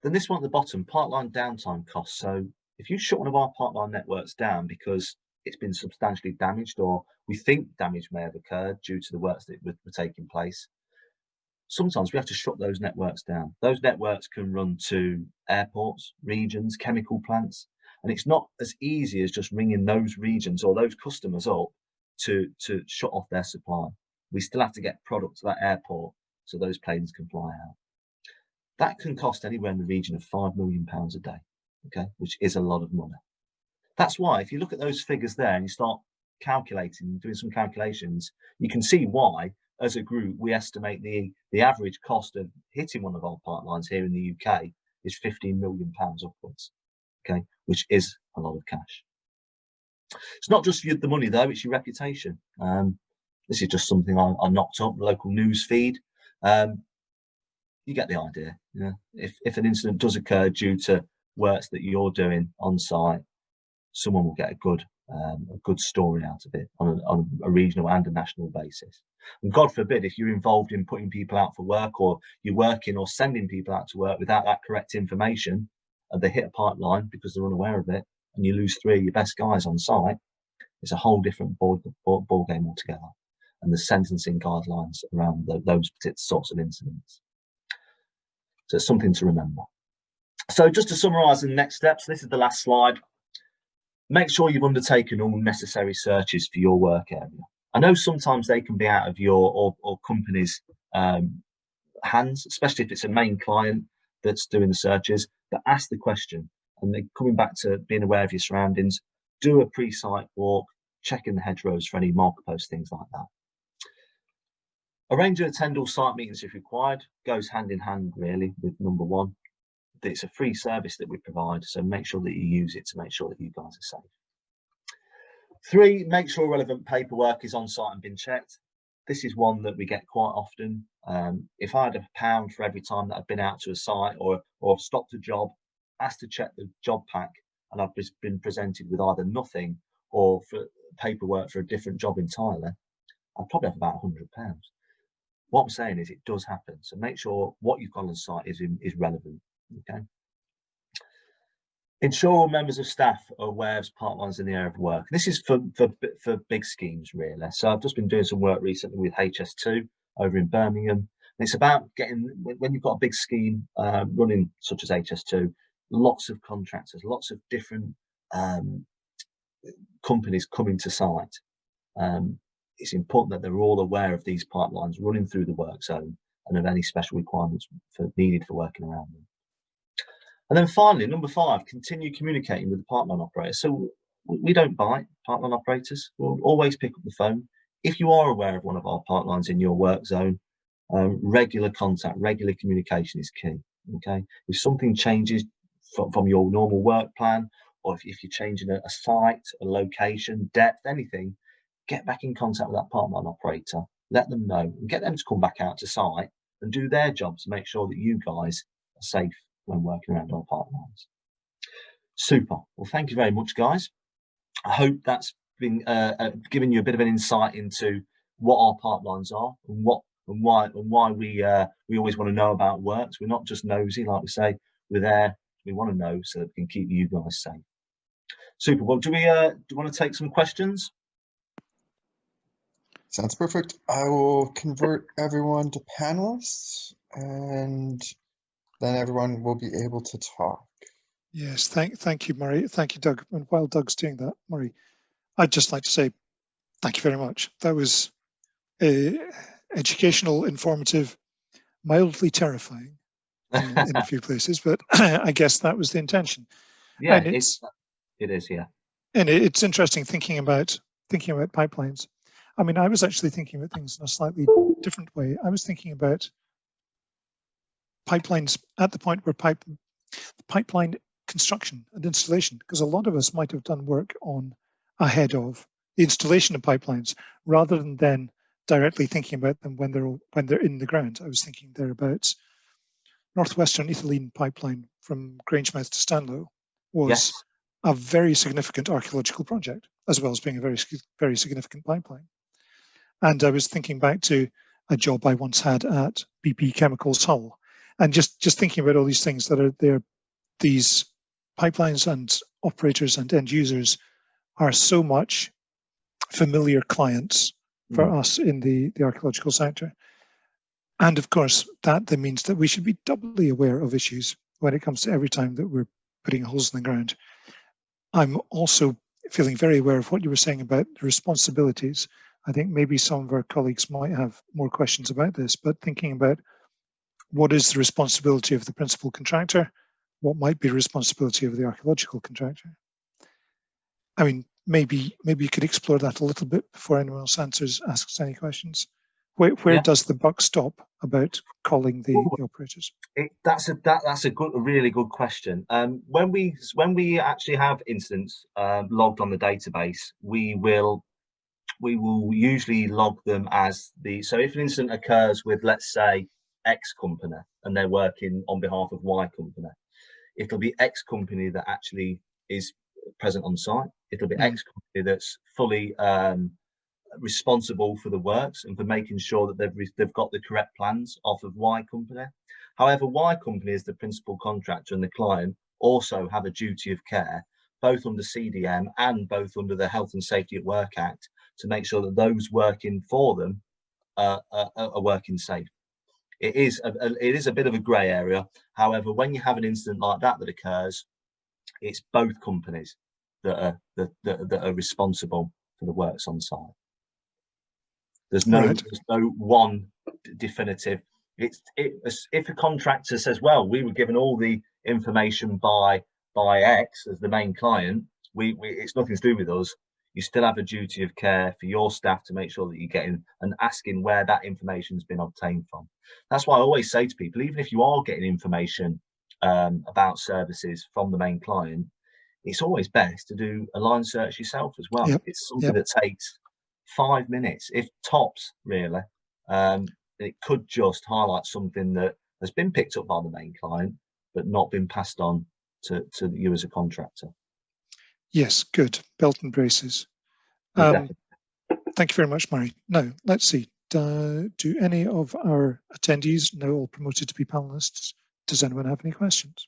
Then this one at the bottom, pipeline downtime costs. So if you shut one of our pipeline networks down because it's been substantially damaged or we think damage may have occurred due to the works that were, taking place, sometimes we have to shut those networks down. Those networks can run to airports, regions, chemical plants, and it's not as easy as just ringing those regions or those customers up to, to shut off their supply. We still have to get product to that airport so those planes can fly out. That can cost anywhere in the region of five million pounds a day, okay, which is a lot of money. That's why if you look at those figures there and you start calculating, doing some calculations, you can see why, as a group, we estimate the, the average cost of hitting one of our pipelines here in the UK is 15 million pounds upwards, okay, which is a lot of cash. It's not just the money though, it's your reputation. Um, this is just something I, I knocked up, the local news feed. Um, you get the idea. If, if an incident does occur due to works that you're doing on site, someone will get a good um, a good story out of it on a, on a, regional and a national basis. And God forbid, if you're involved in putting people out for work or you're working or sending people out to work without that correct information, and they hit a pipeline because they're unaware of it, and you lose three of your best guys on site, it's a whole different ball, ball, ball game altogether. And the sentencing guidelines around the, those sorts of incidents. So it's something to remember. So just to summarise the next steps, this is the last slide. Make sure you've undertaken all necessary searches for your work area. I know sometimes they can be out of your or, or company's um, hands, especially if it's a main client that's doing the searches, but ask the question. And then coming back to being aware of your surroundings, do a pre-site walk, checking the hedgerows for any marker post, things like that. Arrange and attend all site meetings if required, goes hand in hand really with number one it's a free service that we provide, so make sure that you use it to make sure that you guys are safe. Three, make sure relevant paperwork is on site and been checked. This is one that we get quite often. Um, if I had a pound for every time that I've been out to a site or, or stopped a job, asked to check the job pack, and I've been presented with either nothing or for paperwork for a different job entirely, I'd probably have about £100. What I'm saying is it does happen. So make sure what you've got on site is, is relevant. Okay. Ensure all members of staff are aware of part ones in the area of work. This is for, for, for big schemes, really. So I've just been doing some work recently with HS2 over in Birmingham. It's about getting, when you've got a big scheme uh, running, such as HS2, lots of contractors, lots of different um, companies coming to site. Um, it's important that they're all aware of these pipelines running through the work zone and of any special requirements for, needed for working around them. And then finally, number five, continue communicating with the pipeline operator. So we don't buy pipeline operators. We'll always pick up the phone. If you are aware of one of our pipelines in your work zone, um, regular contact, regular communication is key. Okay. If something changes from, from your normal work plan, or if, if you're changing a, a site, a location, depth, anything, get back in contact with that part pipeline operator, let them know and get them to come back out to site and do their job to make sure that you guys are safe when working around our pipelines. Super. Well, thank you very much, guys. I hope that's been uh, uh, giving you a bit of an insight into what our pipelines are and what and why and why we uh, we always want to know about works. We're not just nosy, like we say. We're there. We want to know so that we can keep you guys safe. Super. Well, do we uh, do you want to take some questions? Sounds perfect. I will convert everyone to panelists and then everyone will be able to talk. Yes, thank, thank you, Murray. Thank you, Doug. And while Doug's doing that, Murray, I'd just like to say thank you very much. That was uh, educational, informative, mildly terrifying in, in a few [LAUGHS] places, but [CLEARS THROAT] I guess that was the intention. Yeah, and it's, it is, yeah. And it's interesting thinking about thinking about pipelines. I mean, I was actually thinking about things in a slightly different way. I was thinking about pipelines at the point where pipe pipeline construction and installation, because a lot of us might have done work on ahead of the installation of pipelines rather than then directly thinking about them when they're when they're in the ground. I was thinking there about Northwestern Ethylene pipeline from Grangemouth to Stanlow was yes. a very significant archaeological project, as well as being a very, very significant pipeline. And I was thinking back to a job I once had at BP Chemicals Hull, and just just thinking about all these things that are there these pipelines and operators and end users are so much familiar clients for mm. us in the the archaeological sector. And of course that then means that we should be doubly aware of issues when it comes to every time that we're putting holes in the ground. I'm also feeling very aware of what you were saying about the responsibilities i think maybe some of our colleagues might have more questions about this but thinking about what is the responsibility of the principal contractor? What might be the responsibility of the archaeological contractor? I mean, maybe maybe you could explore that a little bit before anyone else answers asks any questions. Where, where yeah. does the buck stop about calling the, the operators? It, that's a that, that's a good, a really good question. Um, when we when we actually have incidents uh, logged on the database, we will we will usually log them as the so if an incident occurs with let's say X company and they're working on behalf of Y company. It'll be X company that actually is present on site It'll be Mm. X company that's fully um, responsible for the works and for making sure that they've they've got the correct plans off of Y company. However, Y company is the principal contractor and the client also have a duty of care, both under CDM and both under the Health and Safety at Work Act, to make sure that those working for them uh, are, are working safe. It is a, a- it is a bit of a grey area. However, when you have an incident like that that occurs, it's both companies that are that, that, that are responsible for the works on site. There's no Right. there's no one definitive. It's it, if a contractor says, "Well, we were given all the information by by X as the main client. We, we it's nothing to do with us." You still have a duty of care for your staff to make sure that you're getting and asking where that information's been obtained from. That's why I always say to people, even if you are getting information um, about services from the main client, it's always best to do a line search yourself as well. Yep, It's something yep. that takes five minutes, if tops, really. Um, it could just highlight something that has been picked up by the main client, but not been passed on to, to you as a contractor. Yes, good. Belt and braces. Um, definitely. Thank you very much, Murray. Now, let's see. Do, do any of our attendees, now all promoted to be panelists, does anyone have any questions?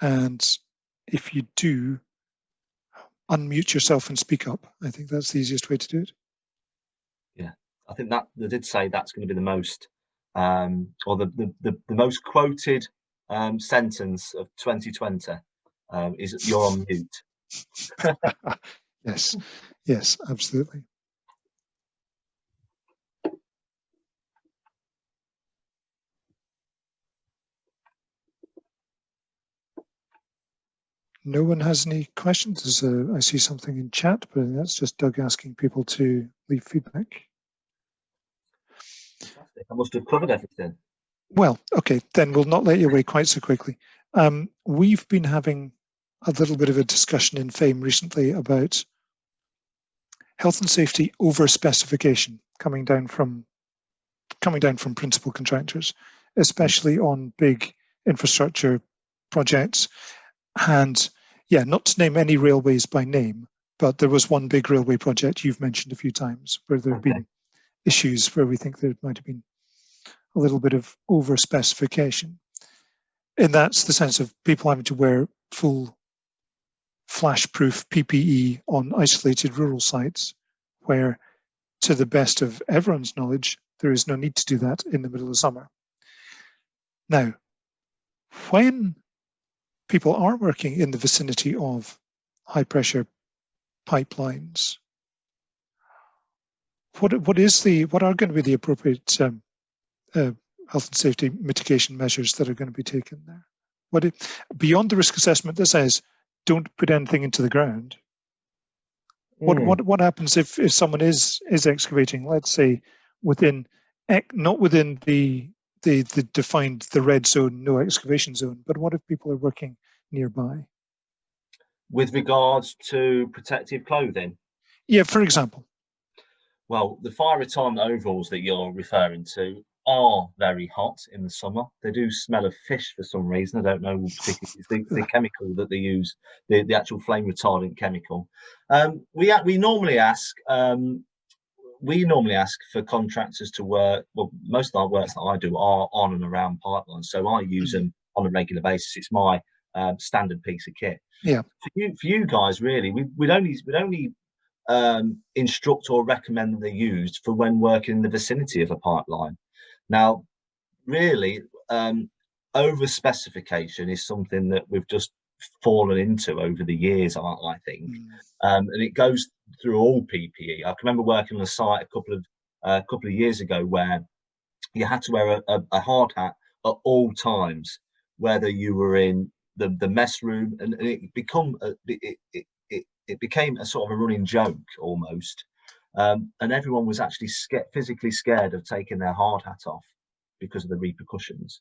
And if you do, unmute yourself and speak up. I think that's the easiest way to do it. Yeah, I think that they did say that's going to be the most, um, or the, the, the, the most quoted um, sentence of 2020 um, is you're on mute. [LAUGHS] Yes, yes, absolutely. No one has any questions. A, I see something in chat, but that's just Doug asking people to leave feedback. Fantastic. I must have covered everything. Well, okay, then we'll not let you away quite so quickly. Um, we've been having a little bit of a discussion in FAME recently about health and safety over specification coming down from coming down from principal contractors, especially on big infrastructure projects. And yeah, not to name any railways by name, but there was one big railway project you've mentioned a few times where there have Okay. been issues where we think there might have been a little bit of over specification. And that's the sense of people having to wear full flash proof PPE on isolated rural sites where to the best of everyone's knowledge, there is no need to do that in the middle of summer. Now, when people are working in the vicinity of high pressure pipelines, what what is the what are going to be the appropriate um, uh, health and safety mitigation measures that are going to be taken there? What it, beyond the risk assessment that says don't put anything into the ground? What Hmm. what what happens if if someone is is excavating? Let's say within not within the the the defined the red zone, no excavation zone, but what if people are working nearby? With regards to protective clothing, Yeah, for example. well, the fire retardant overalls that you're referring to are very hot in the summer. They do smell of fish for some reason. I don't know particularly the, [LAUGHS] the chemical that they use, the, the actual flame retardant chemical. Um, we we normally ask um, we normally ask for contractors to work. Well, most of our works that I do are on and around pipelines, so I use them on a regular basis. It's my um, standard piece of kit. Yeah. For you, for you guys, really, we, we'd only we'd only um, instruct or recommend that they're used for when working in the vicinity of a pipeline. Now, really, um, over specification is something that we've just fallen into over the years, I, I think, Mm, um, and it goes through all PPE. I can remember working on a site a couple of a couple of years ago where you had to wear a, a, a hard hat at all times, whether you were in the, the mess room, and, and it become a, it, it, it, it became a sort of a running joke almost, um, and everyone was actually scared, physically scared of taking their hard hat off because of the repercussions,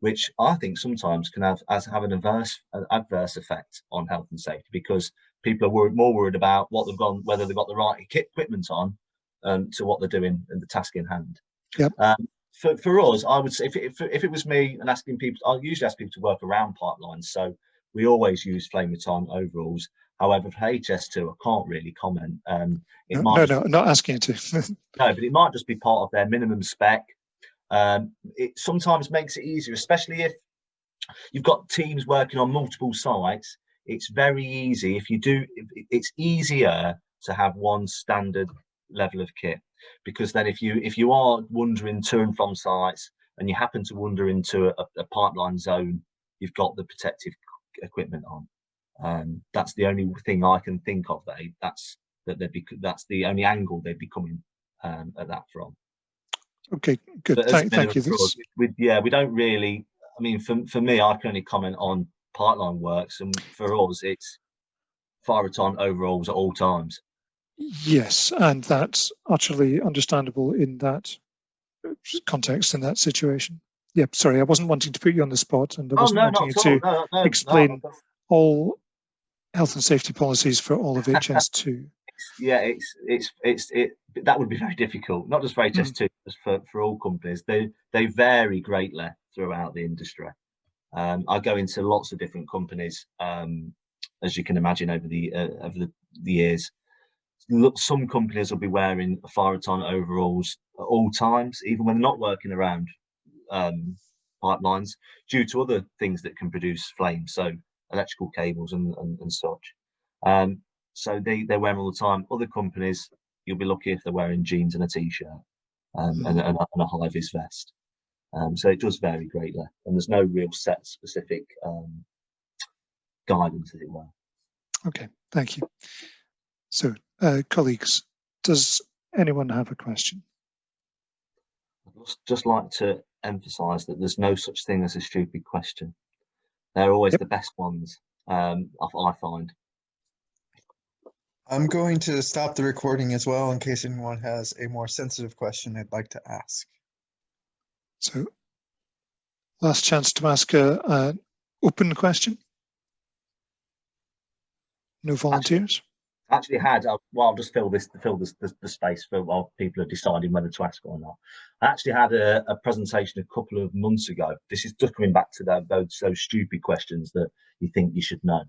which I think sometimes can have as have an adverse an adverse effect on health and safety because people are worried, more worried about what they've gone, whether they've got the right equi- equipment on, um, to what they're doing and the task in hand. Yep. Um, for, for us, I would say if, it- if, if it was me and asking people, I'll usually ask people to work around pipelines. So we always use flame retardant overalls. However, for HS2, I can't really comment. Um, it No, might no, no, not asking you to. [LAUGHS] [LAUGHS] no, but it might just be part of their minimum spec. Um, it sometimes makes it easier, especially if you've got teams working on multiple sites. It's very easy if you do. It's easier to have one standard level of kit because then if you if you are wandering to and from sites and you happen to wander into a, a pipeline zone, you've got the protective equipment on. Um, that's the only thing I can think of. That that's that they'd be that's the only angle they'd be coming um, at that from. Okay, good. But Thank, thank you. for That's- we, we- yeah, we don't really. I mean, for for me, I can only comment on pipeline works, and for us, it's fire retardant overalls at all times. Yes, and that's utterly understandable in that uh, context, in that situation. Yep, sorry, I wasn't wanting to put you on the spot and I Oh wasn't no, wanting you all. to no, no, explain- all health and safety policies for all of HS2. [LAUGHS] yeah, it's it's it's it. That would be very difficult, not just for Hmm. HS2, just for for all companies. They they vary greatly throughout the industry. Um, I go into lots of different companies, um, as you can imagine, over the uh, over the, the years. Look, some companies will be wearing fire retardant overalls at all times, even when they're not working around um, pipelines, due to other things that can produce flames, so electrical cables and and, and such. Um, so they they wear them all the time. Other companies, you'll be lucky if they're wearing jeans and a t-shirt um, and, and, a, and a high vis vest. Um, so it does vary greatly, and there's no real set specific um, guidance, as it were. Okay, thank you. So, uh, colleagues, does anyone have a question? I'd just- just like to emphasise that there's no such thing as a stupid question. They're always Yep. the best ones. Um, I, I find. I'm going to stop the recording as well in case anyone has a more sensitive question they'd like to ask. So, last chance to ask a, an open question. No volunteers? Actually had uh, well I'll just fill this fill this the, the space for while people are deciding whether to ask or not. I actually had a, a presentation a couple of months ago. This is just coming back to the, those those stupid questions that you think you should know.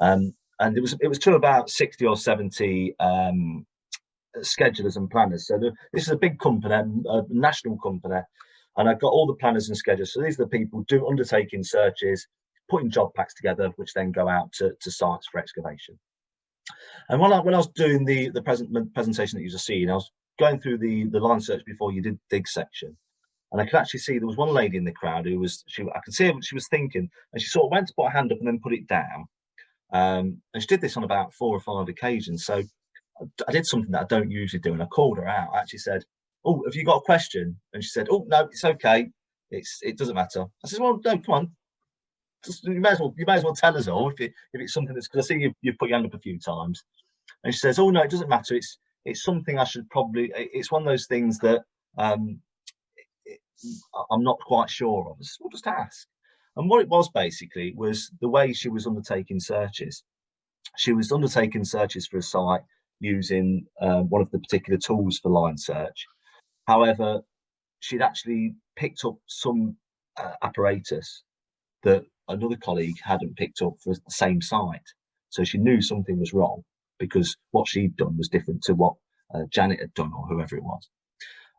Um and it was it was to about 60 or 70 um schedulers and planners. So the, this is a big company a national company and i've got all the planners and schedulers. So these are the people do undertaking searches putting job packs together which then go out to, to sites for excavation and when I when I was doing the the present presentation that you just seen, I was going through the the line search before you did dig section, and I could actually see there was one lady in the crowd who was she I could see what she was thinking, and she sort of went to put her hand up and then put it down, um, and she did this on about four or five occasions. So I, I did something that I don't usually do, and I called her out. I actually said, "Oh, have you got a question?" And she said, "Oh no, it's okay. It's it doesn't matter." I said, "Well, no, come on." Just, you may as well you may as well tell us all if, it, if it's something that's because I see you you've put your hand up a few times. And she says oh no it doesn't matter. It's it's something i should probably it's one of those things that um it, i'm not quite sure of. So we'll just ask. And what it was basically was the way she was undertaking searches. She was undertaking searches for a site using uh, one of the particular tools for line search. However she'd actually picked up some uh, apparatus that another colleague hadn't picked up for the same site so she knew something was wrong because what she'd done was different to what uh, Janet had done or whoever it was.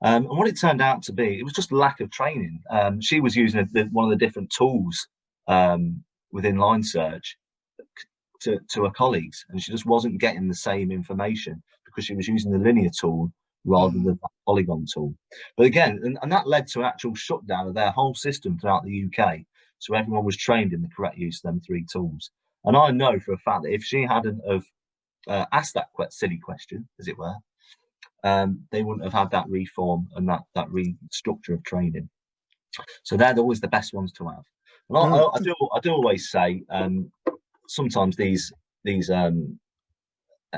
Um, and what it turned out to be, it was just lack of training. Um, she was using a, the, one of the different tools um, within line search to, to her colleagues, and she just wasn't getting the same information because she was using the linear tool rather than the polygon tool. But again, and, and that led to an actual shutdown of their whole system throughout the UK. So everyone was trained in the correct use of them three tools. And I know for a fact that if she hadn't have uh, asked that quite silly question, as it were, um, they wouldn't have had that reform and that that restructure of training. So they're always the best ones to have. And I, I, I do I do always say um, sometimes these these um, uh,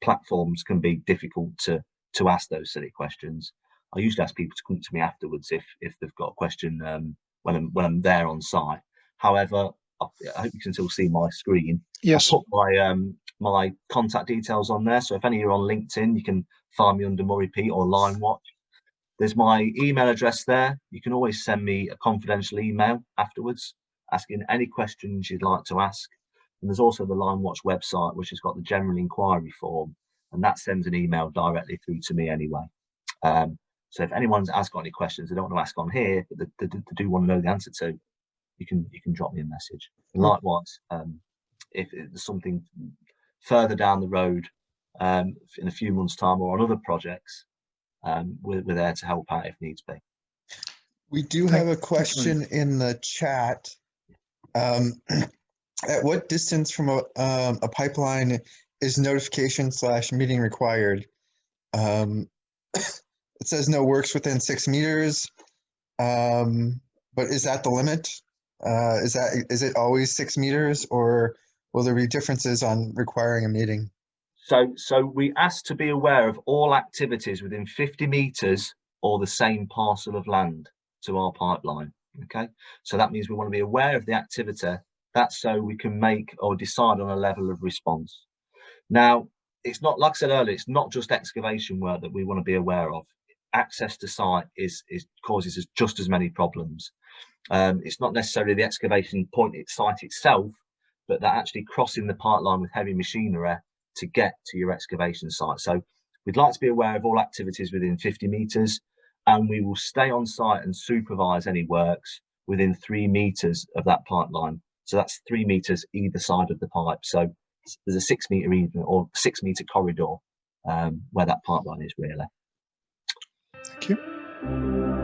platforms can be difficult to to ask those silly questions. I usually ask people to come to me afterwards if if they've got a question um, when I'm when I'm there on site. However, I, hope you can still see my screen. Yes. I put my um my contact details on there. So if any of you are on LinkedIn, you can find me under Murray Pete or Line Watch. There's my email address there. You can always send me a confidential email afterwards, asking any questions you'd like to ask. And there's also the Line Watch website, which has got the general inquiry form, and that sends an email directly through to me anyway. Um, so if anyone's has got any questions they don't want to ask on here, but they, they, they do want to know the answer to, you can you can drop me a message. And likewise, um, if there's something further down the road um, in a few months' time or on other projects, um, we're, we're there to help out if needs be. We do have a question in the chat. Um, [CLEARS THROAT] at what distance from a, um, a pipeline is notification slash meeting required? Um, [CLEARS THROAT] it says no works within six meters. Um, but is that the limit? Uh, is that, is it always six meters or will there be differences on requiring a meeting? So, so we ask to be aware of all activities within 50 meters or the same parcel of land to our pipeline. Okay, so that means we want to be aware of the activity. That's so we can make or decide on a level of response. Now, it's not like I said earlier, it's not just excavation work that we want to be aware of. Access to site is, is causes us just as many problems. Um, it's not necessarily the excavation point its site itself, but that actually crossing the pipeline with heavy machinery to get to your excavation site. So we'd like to be aware of all activities within 50 metres and we will stay on site and supervise any works within three metres of that pipeline. So that's three metres either side of the pipe. So there's a six metre even or six metre corridor um, where that pipeline is really. Thank you.